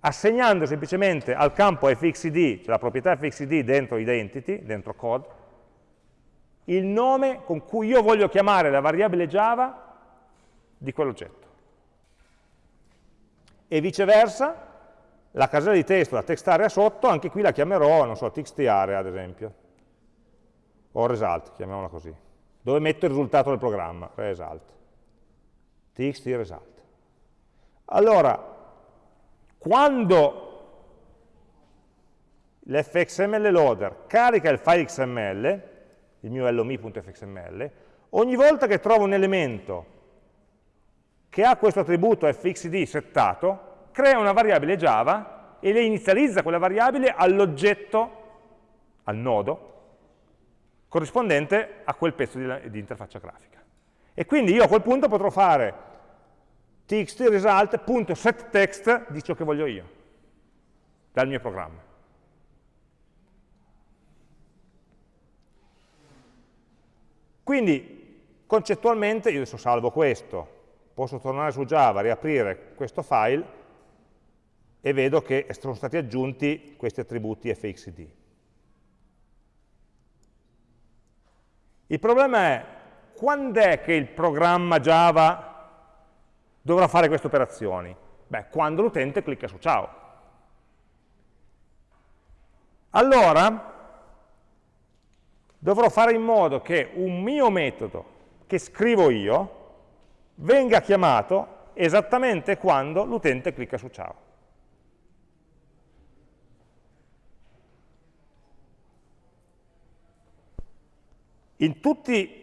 assegnando semplicemente al campo fxid, cioè la proprietà fxid dentro identity, dentro code, il nome con cui io voglio chiamare la variabile Java di quell'oggetto. E viceversa la casella di testo, la text area sotto, anche qui la chiamerò, non so, txt area ad esempio, o result, chiamiamola così, dove metto il risultato del programma, result, txt result. Allora, quando l'fxml loader carica il file xml, il mio lomi.fxml, ogni volta che trovo un elemento che ha questo attributo fxd settato, crea una variabile Java e le inizializza quella variabile all'oggetto, al nodo, corrispondente a quel pezzo di, di, interfaccia grafica. E quindi io a quel punto potrò fare txt di ciò che voglio io, dal mio programma. Quindi concettualmente io adesso salvo questo, posso tornare su Java, riaprire questo file e vedo che sono stati aggiunti questi attributi fxd. Il problema è quando è che il programma Java dovrà fare queste operazioni? Beh, quando l'utente clicca su ciao. Allora, dovrò fare in modo che un mio metodo che scrivo io venga chiamato esattamente quando l'utente clicca su ciao. In tutti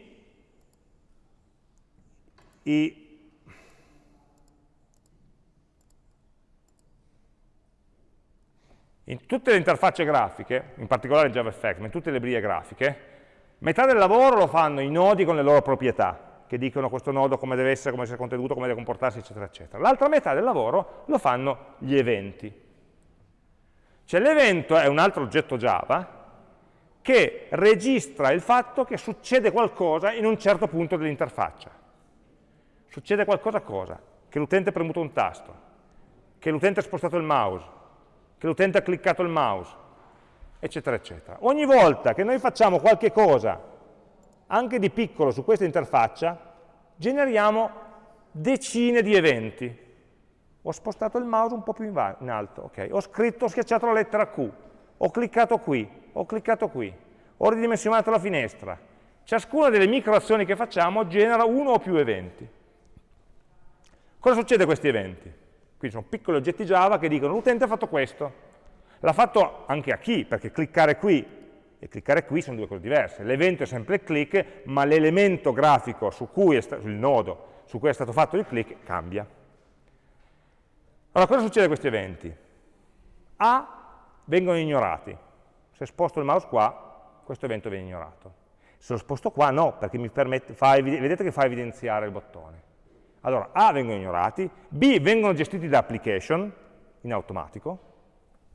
i In tutte le interfacce grafiche, in particolare JavaFX, ma in tutte le librerie grafiche, metà del lavoro lo fanno i nodi con le loro proprietà, che dicono questo nodo come deve essere, come deve essere contenuto, come deve comportarsi, eccetera, eccetera. L'altra metà del lavoro lo fanno gli eventi. Cioè l'evento è un altro oggetto Java che registra il fatto che succede qualcosa in un certo punto dell'interfaccia. Succede qualcosa cosa? Che l'utente ha premuto un tasto, che l'utente ha spostato il mouse, che l'utente ha cliccato il mouse, eccetera, eccetera. Ogni volta che noi facciamo qualche cosa, anche di piccolo, su questa interfaccia, generiamo decine di eventi. Ho spostato il mouse un po' più in, in alto, okay. ho scritto, ho schiacciato la lettera Q, ho cliccato qui, ho cliccato qui, ho ridimensionato la finestra. Ciascuna delle micro azioni che facciamo genera uno o più eventi. Cosa succede a questi eventi? Quindi sono piccoli oggetti Java che dicono l'utente ha fatto questo. L'ha fatto anche a chi, perché cliccare qui e cliccare qui sono due cose diverse. L'evento è sempre il click, ma l'elemento grafico su il nodo su cui è stato fatto il click cambia. Allora, cosa succede a questi eventi? A vengono ignorati. Se sposto il mouse qua, questo evento viene ignorato. Se lo sposto qua, no, perché mi permette, fa, vedete che fa evidenziare il bottone. Allora, A vengono ignorati, B vengono gestiti da application, in automatico,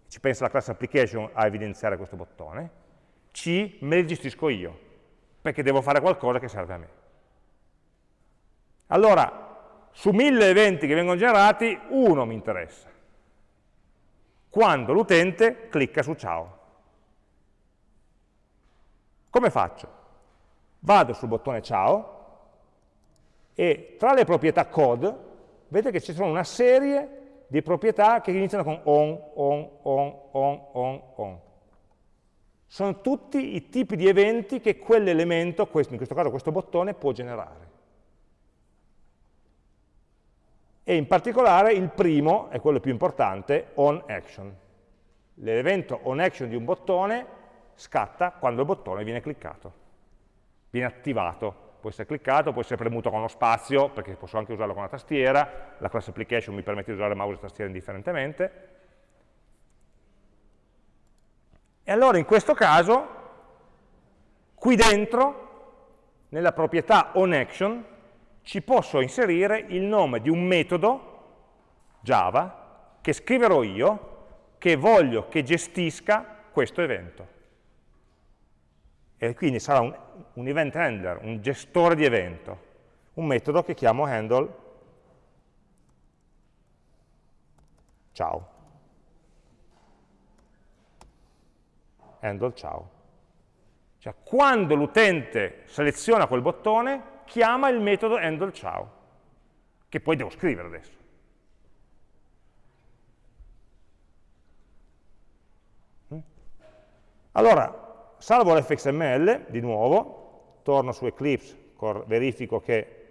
ci pensa la classe application a evidenziare questo bottone, C me li gestisco io, perché devo fare qualcosa che serve a me. Allora, su mille eventi che vengono generati, uno mi interessa, quando l'utente clicca su ciao. Come faccio? Vado sul bottone ciao, e tra le proprietà code vedete che ci sono una serie di proprietà che iniziano con on, on, on, on, on, on. Sono tutti i tipi di eventi che quell'elemento, in questo caso questo bottone, può generare. E in particolare il primo, è quello più importante, onAction. L'evento onAction di un bottone scatta quando il bottone viene cliccato, viene attivato. Può essere cliccato, può essere premuto con lo spazio, perché posso anche usarlo con la tastiera, la class application mi permette di usare mouse e tastiera indifferentemente. E allora in questo caso, qui dentro, nella proprietà onAction, ci posso inserire il nome di un metodo Java che scriverò io, che voglio che gestisca questo evento e quindi sarà un, un event handler, un gestore di evento, un metodo che chiamo handle ciao. Handle ciao. Cioè, quando l'utente seleziona quel bottone, chiama il metodo handle ciao, che poi devo scrivere adesso. Mm? Allora, salvo l'fxml, di nuovo, torno su Eclipse, verifico che,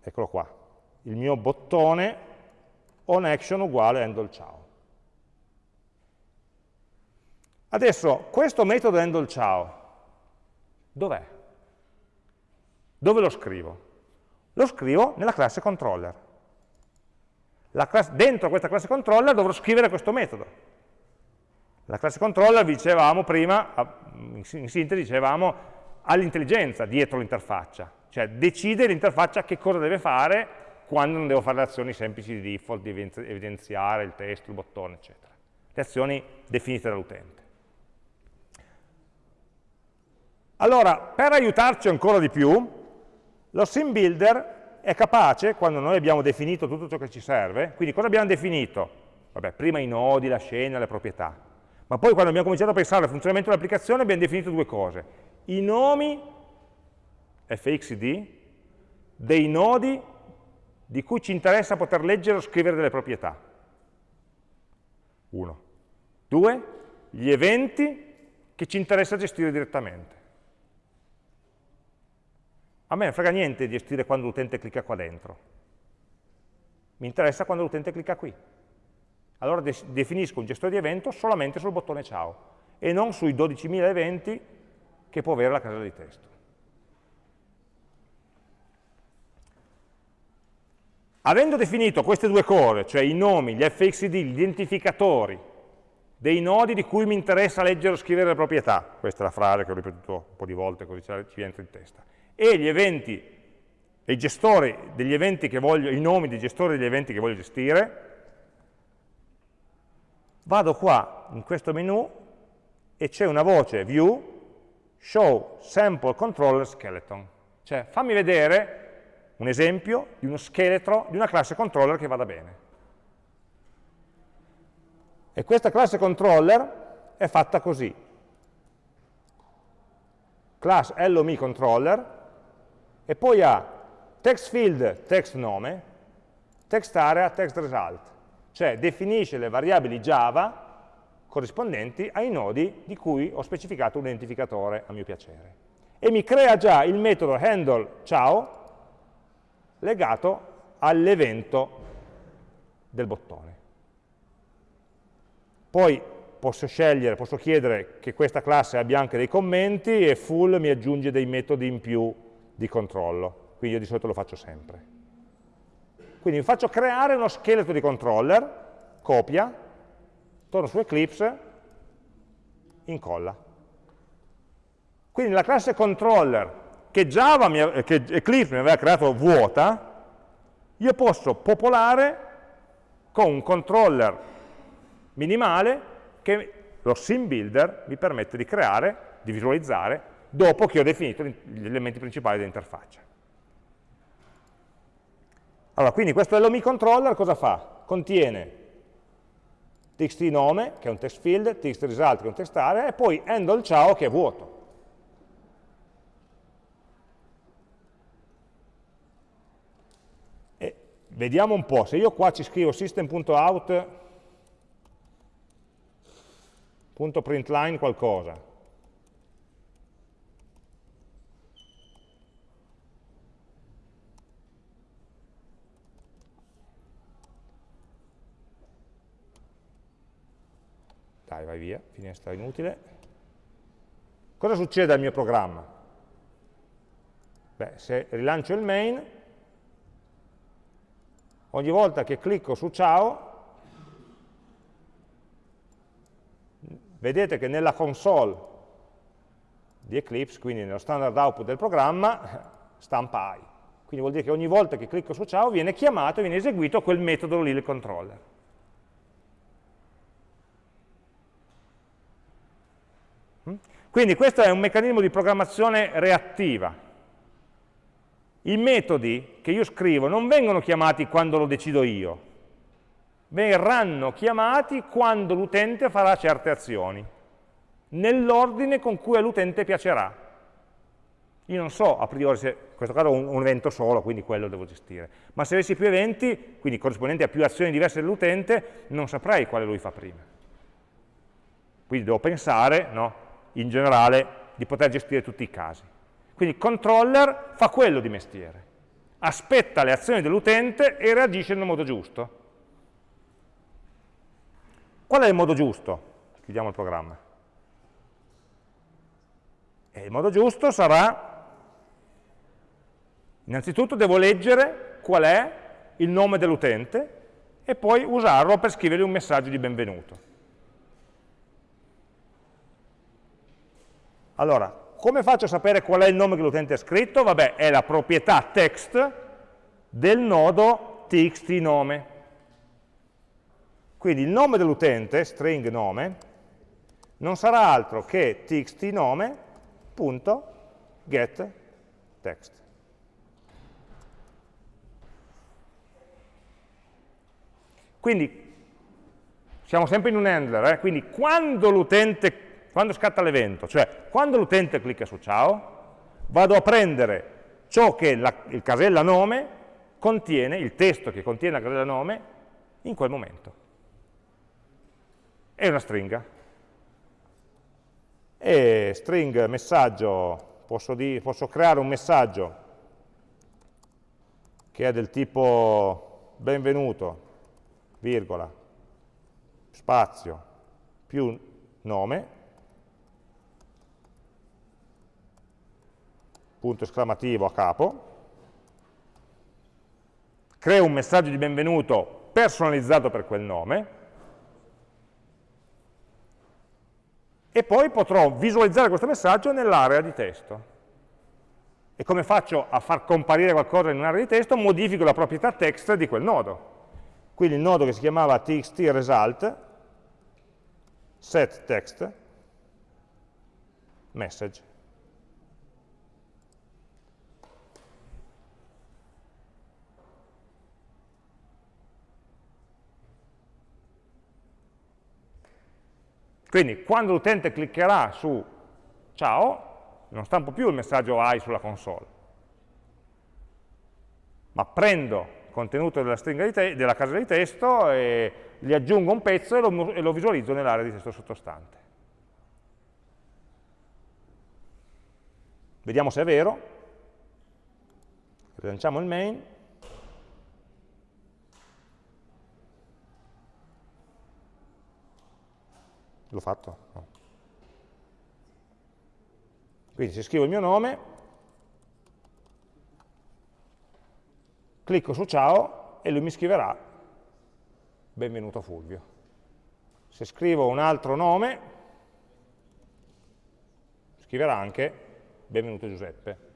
eccolo qua, il mio bottone onAction uguale handle ciao. Adesso, questo metodo handle ciao, dov'è? Dove lo scrivo? Lo scrivo nella classe controller. Classe, dentro questa classe controller dovrò scrivere questo metodo. La classe controller, dicevamo prima, in sintesi dicevamo, ha l'intelligenza dietro l'interfaccia, cioè decide l'interfaccia che cosa deve fare quando non devo fare le azioni semplici di default, di evidenziare il testo, il bottone, eccetera. Le azioni definite dall'utente. Allora, per aiutarci ancora di più, lo sim builder è capace, quando noi abbiamo definito tutto ciò che ci serve, quindi cosa abbiamo definito? Vabbè, prima i nodi, la scena, le proprietà. Ma poi quando abbiamo cominciato a pensare al funzionamento dell'applicazione abbiamo definito due cose. I nomi fxd dei nodi di cui ci interessa poter leggere o scrivere delle proprietà. Uno. Due, gli eventi che ci interessa gestire direttamente. A me non frega niente gestire quando l'utente clicca qua dentro. Mi interessa quando l'utente clicca qui. Allora de definisco un gestore di evento solamente sul bottone ciao e non sui 12.000 eventi che può avere la casella di testo. Avendo definito queste due cose, cioè i nomi, gli fxid, gli identificatori dei nodi di cui mi interessa leggere o scrivere le proprietà, questa è la frase che ho ripetuto un po' di volte così ci entra in testa, e gli eventi, i gestori degli eventi che voglio, i nomi dei gestori degli eventi che voglio gestire, vado qua in questo menu e c'è una voce view show sample controller skeleton, cioè fammi vedere un esempio di uno scheletro di una classe controller che vada bene. E questa classe controller è fatta così. Class LOMI controller e poi ha text field, text nome, text area, text result, cioè definisce le variabili Java corrispondenti ai nodi di cui ho specificato un identificatore a mio piacere. E mi crea già il metodo handle ciao legato all'evento del bottone. Poi posso scegliere, posso chiedere che questa classe abbia anche dei commenti e full mi aggiunge dei metodi in più di controllo, quindi io di solito lo faccio sempre. Quindi faccio creare uno scheletro di controller, copia, torno su Eclipse, incolla. Quindi la classe controller che, Java mi, che Eclipse mi aveva creato vuota, io posso popolare con un controller minimale che lo sim builder mi permette di creare, di visualizzare, dopo che ho definito gli elementi principali dell'interfaccia. Allora, quindi questo LOMI controller cosa fa? Contiene txt nome, che è un text field, txt result, che è un text area, e poi handle ciao, che è vuoto. E vediamo un po', se io qua ci scrivo system.out.println qualcosa, dai vai via, finestra inutile. Cosa succede al mio programma? Beh, se rilancio il main, ogni volta che clicco su ciao, vedete che nella console di Eclipse, quindi nello standard output del programma, stampa i. Quindi vuol dire che ogni volta che clicco su ciao viene chiamato, viene eseguito quel metodo lì, il controller. Quindi questo è un meccanismo di programmazione reattiva. I metodi che io scrivo non vengono chiamati quando lo decido io, verranno chiamati quando l'utente farà certe azioni, nell'ordine con cui all'utente piacerà. Io non so a priori se, in questo caso un, un, evento solo, quindi quello devo gestire, ma se avessi più eventi, quindi corrispondenti a più azioni diverse dell'utente, non saprei quale lui fa prima. Quindi devo pensare, no? In generale di poter gestire tutti i casi. Quindi il controller fa quello di mestiere, aspetta le azioni dell'utente e reagisce nel modo giusto. Qual è il modo giusto? Chiudiamo il programma. E il modo giusto sarà, innanzitutto devo leggere qual è il nome dell'utente e poi usarlo per scrivergli un messaggio di benvenuto. Allora, come faccio a sapere qual è il nome che l'utente ha scritto? Vabbè, è la proprietà text del nodo txt nome. Quindi il nome dell'utente, string nome, non sarà altro che txt nome.getText. Quindi siamo sempre in un handler, eh? quindi quando l'utente quando scatta l'evento, cioè quando l'utente clicca su ciao, vado a prendere ciò che la, il casella nome contiene, il testo che contiene la casella nome, in quel momento. È una stringa. E string messaggio, posso, di, posso creare un messaggio che è del tipo benvenuto, virgola, spazio, più nome, punto esclamativo a capo, creo un messaggio di benvenuto personalizzato per quel nome, e poi potrò visualizzare questo messaggio nell'area di testo. E come faccio a far comparire qualcosa in un'area di testo? Modifico la proprietà text di quel nodo. Quindi il nodo che si chiamava txt result, set text, message. Quindi quando l'utente cliccherà su ciao, non stampo più il messaggio hai sulla console, ma prendo il contenuto della, della casella di testo e gli aggiungo un pezzo e lo, e lo visualizzo nell'area di testo sottostante. Vediamo se è vero. Rilanciamo il main. L'ho fatto? No. Quindi se scrivo il mio nome, clicco su ciao e lui mi scriverà benvenuto Fulvio. Se scrivo un altro nome, scriverà anche benvenuto Giuseppe.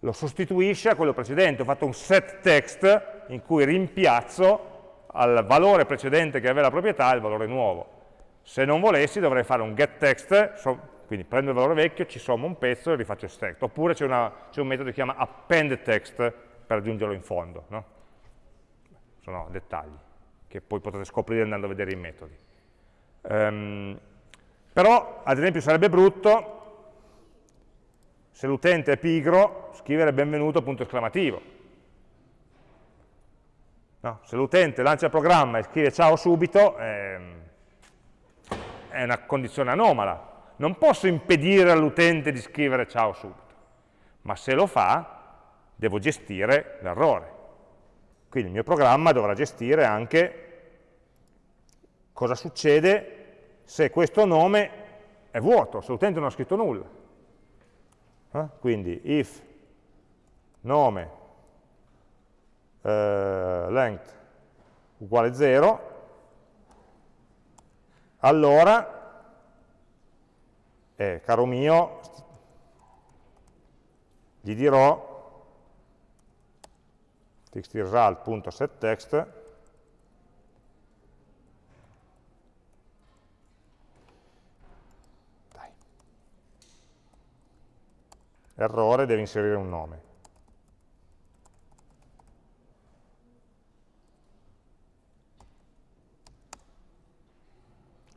Lo sostituisce a quello precedente, ho fatto un set text in cui rimpiazzo al valore precedente che aveva la proprietà il valore nuovo. Se non volessi dovrei fare un getText, quindi prendo il valore vecchio, ci sommo un pezzo e rifaccio text. Oppure c'è un metodo che si chiama appendText per aggiungerlo in fondo. No? Sono dettagli che poi potete scoprire andando a vedere i metodi. Um, però, ad esempio, sarebbe brutto se l'utente è pigro scrivere benvenuto punto esclamativo No? Se l'utente lancia il programma e scrive ciao subito, ehm, è una condizione anomala. Non posso impedire all'utente di scrivere ciao subito, ma se lo fa, devo gestire l'errore. Quindi il mio programma dovrà gestire anche cosa succede se questo nome è vuoto, se l'utente non ha scritto nulla. Eh? Quindi if nome eh, length uguale 0, allora, eh, caro mio, gli dirò txtresult.setText errore, deve inserire un nome.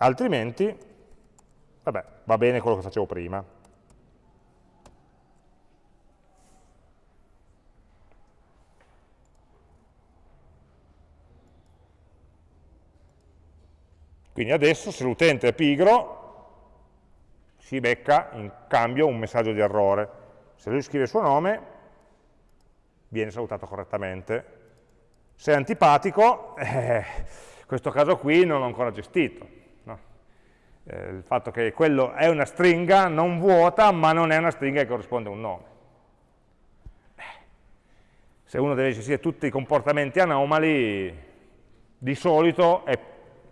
Altrimenti vabbè, va bene quello che facevo prima. Quindi adesso se l'utente è pigro si becca in cambio un messaggio di errore. Se lui scrive il suo nome viene salutato correttamente. Se è antipatico, eh, questo caso qui non l'ho ancora gestito eh, il fatto che quello è una stringa non vuota, ma non è una stringa che corrisponde a un nome. Eh, se uno deve gestire tutti i comportamenti anomali, di solito, è,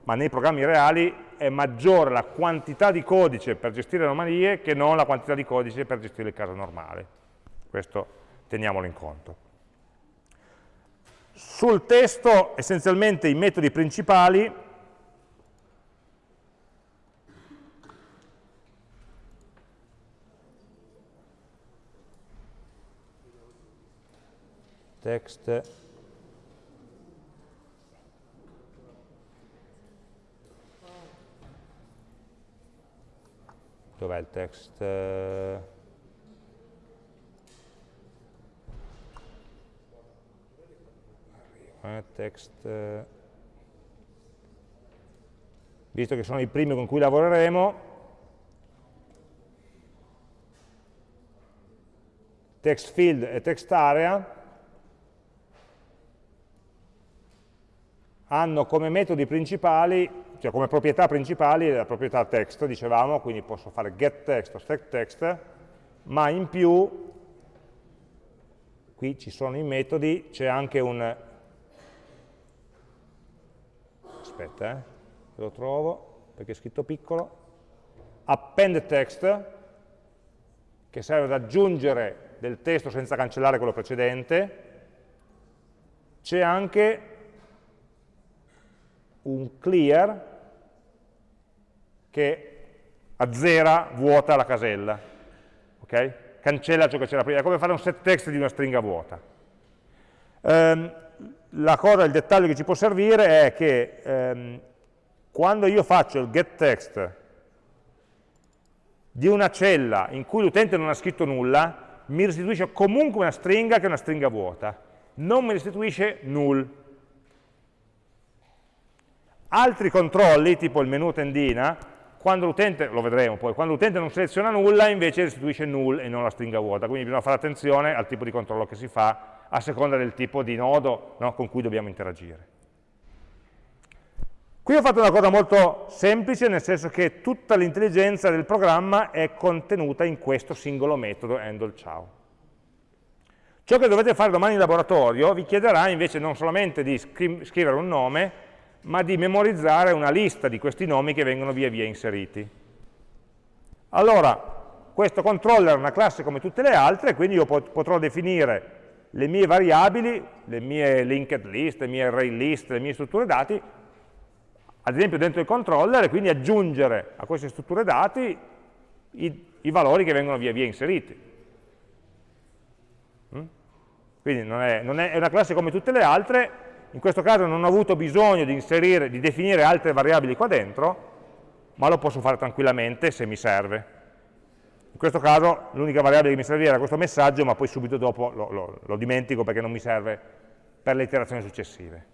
ma nei programmi reali, è maggiore la quantità di codice per gestire anomalie che non la quantità di codice per gestire il caso normale. Questo teniamolo in conto. Sul testo, essenzialmente, i metodi principali text. Dov'è il text? È text, eh, visto che sono i primi con cui lavoreremo, text field e text area hanno come metodi principali, cioè come proprietà principali la proprietà text, dicevamo, quindi posso fare get text o stack text, ma in più qui ci sono i metodi, c'è anche un aspetta, eh, lo trovo perché è scritto piccolo append text che serve ad aggiungere del testo senza cancellare quello precedente. C'è anche un clear che azzera, vuota la casella ok? cancella ciò che c'era prima, è come fare un set text di una stringa vuota. Um, la cosa, il dettaglio che ci può servire è che um, quando io faccio il get text di una cella in cui l'utente non ha scritto nulla, mi restituisce comunque una stringa che è una stringa vuota, non mi restituisce null. Altri controlli, tipo il menu tendina, quando l'utente, lo vedremo poi, quando l'utente non seleziona nulla invece restituisce null e non la stringa vuota, quindi bisogna fare attenzione al tipo di controllo che si fa a seconda del tipo di nodo no, con cui dobbiamo interagire. Qui ho fatto una cosa molto semplice, nel senso che tutta l'intelligenza del programma è contenuta in questo singolo metodo handle ciao. Ciò che dovete fare domani in laboratorio vi chiederà invece non solamente di scrivere un nome, ma di memorizzare una lista di questi nomi che vengono via via inseriti. Allora, questo controller è una classe come tutte le altre, quindi io potrò definire le mie variabili, le mie linked list, le mie array list, le mie strutture dati, ad esempio dentro il controller, e quindi aggiungere a queste strutture dati i, i valori che vengono via via inseriti. Mm? Quindi non è, non è, è una classe come tutte le altre, in questo caso non ho avuto bisogno di, inserire, di definire altre variabili qua dentro, ma lo posso fare tranquillamente se mi serve. In questo caso l'unica variabile che mi serviva era questo messaggio, ma poi subito dopo lo, lo, lo dimentico perché non mi serve per le iterazioni successive.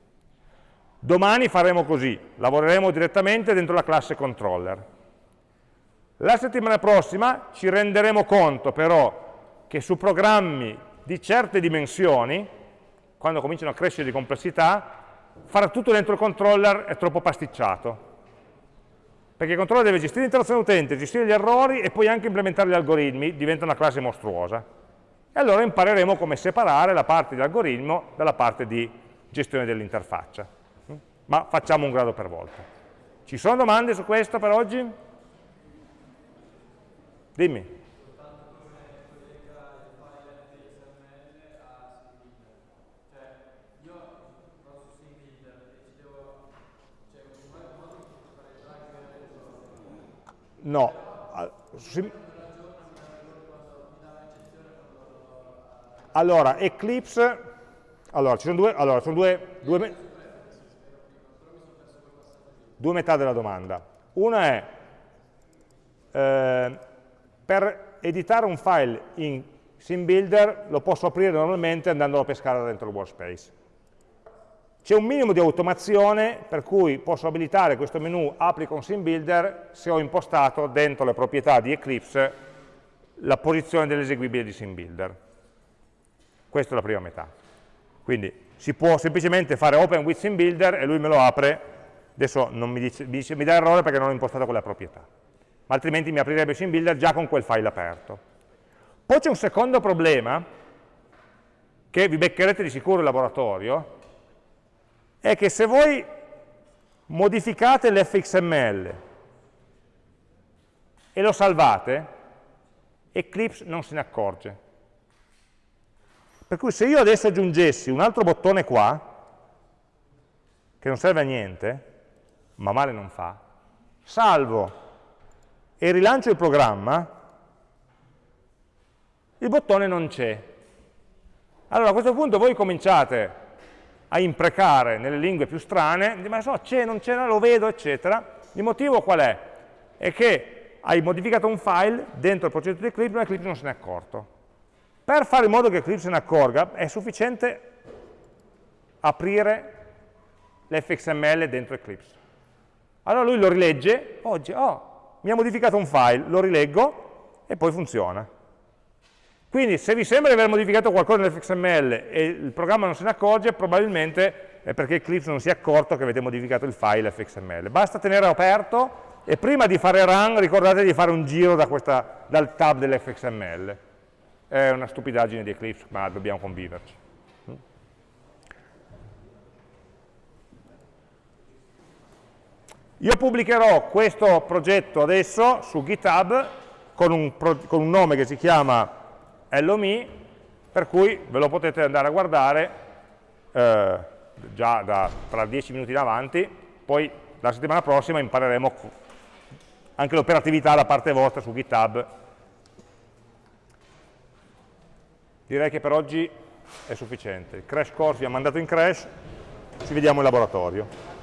Domani faremo così, lavoreremo direttamente dentro la classe controller. La settimana prossima ci renderemo conto però che su programmi di certe dimensioni quando cominciano a crescere di complessità, fare tutto dentro il controller è troppo pasticciato. Perché il controller deve gestire l'interazione utente, gestire gli errori e poi anche implementare gli algoritmi, diventa una classe mostruosa. E allora impareremo come separare la parte di algoritmo dalla parte di gestione dell'interfaccia. Ma facciamo un grado per volta. Ci sono domande su questo per oggi? Dimmi. No. Allora, Eclipse, allora, ci sono due, allora, sono due, due, due metà della domanda. Una è, eh, per editare un file in SimBuilder lo posso aprire normalmente andandolo a pescare dentro il workspace. C'è un minimo di automazione per cui posso abilitare questo menu apri con SimBuilder se ho impostato dentro le proprietà di Eclipse la posizione dell'eseguibile di SimBuilder. Questa è la prima metà. Quindi si può semplicemente fare open with SimBuilder e lui me lo apre, adesso mi, dice, mi, dice, mi dà errore perché non ho impostato quella proprietà, ma altrimenti mi aprirebbe SimBuilder già con quel file aperto. Poi c'è un secondo problema che vi beccherete di sicuro in laboratorio, è che se voi modificate l'fxml e lo salvate, Eclipse non se ne accorge. Per cui se io adesso aggiungessi un altro bottone qua, che non serve a niente, ma male non fa, salvo e rilancio il programma, il bottone non c'è. Allora a questo punto voi cominciate a imprecare nelle lingue più strane, ma so, c'è, non c'è, lo vedo, eccetera. Il motivo qual è? È che hai modificato un file dentro il progetto di Eclipse, ma Eclipse non se ne è accorto. Per fare in modo che Eclipse se ne accorga, è sufficiente aprire l'fxml dentro Eclipse. Allora lui lo rilegge, oggi, oh, mi ha modificato un file, lo rileggo e poi funziona. Quindi se vi sembra di aver modificato qualcosa nell'fxml e il programma non se ne accorge, probabilmente è perché Eclipse non si è accorto che avete modificato il file fxml. Basta tenere aperto e prima di fare run ricordate di fare un giro da questa, dal tab dell'fxml. È una stupidaggine di Eclipse, ma dobbiamo conviverci. Io pubblicherò questo progetto adesso su GitHub con un, con un nome che si chiama LOME, per cui ve lo potete andare a guardare eh, già da, tra 10 minuti in avanti, poi la settimana prossima impareremo anche l'operatività da parte vostra su GitHub. Direi che per oggi è sufficiente. Il crash course vi ha mandato in crash, ci vediamo in laboratorio.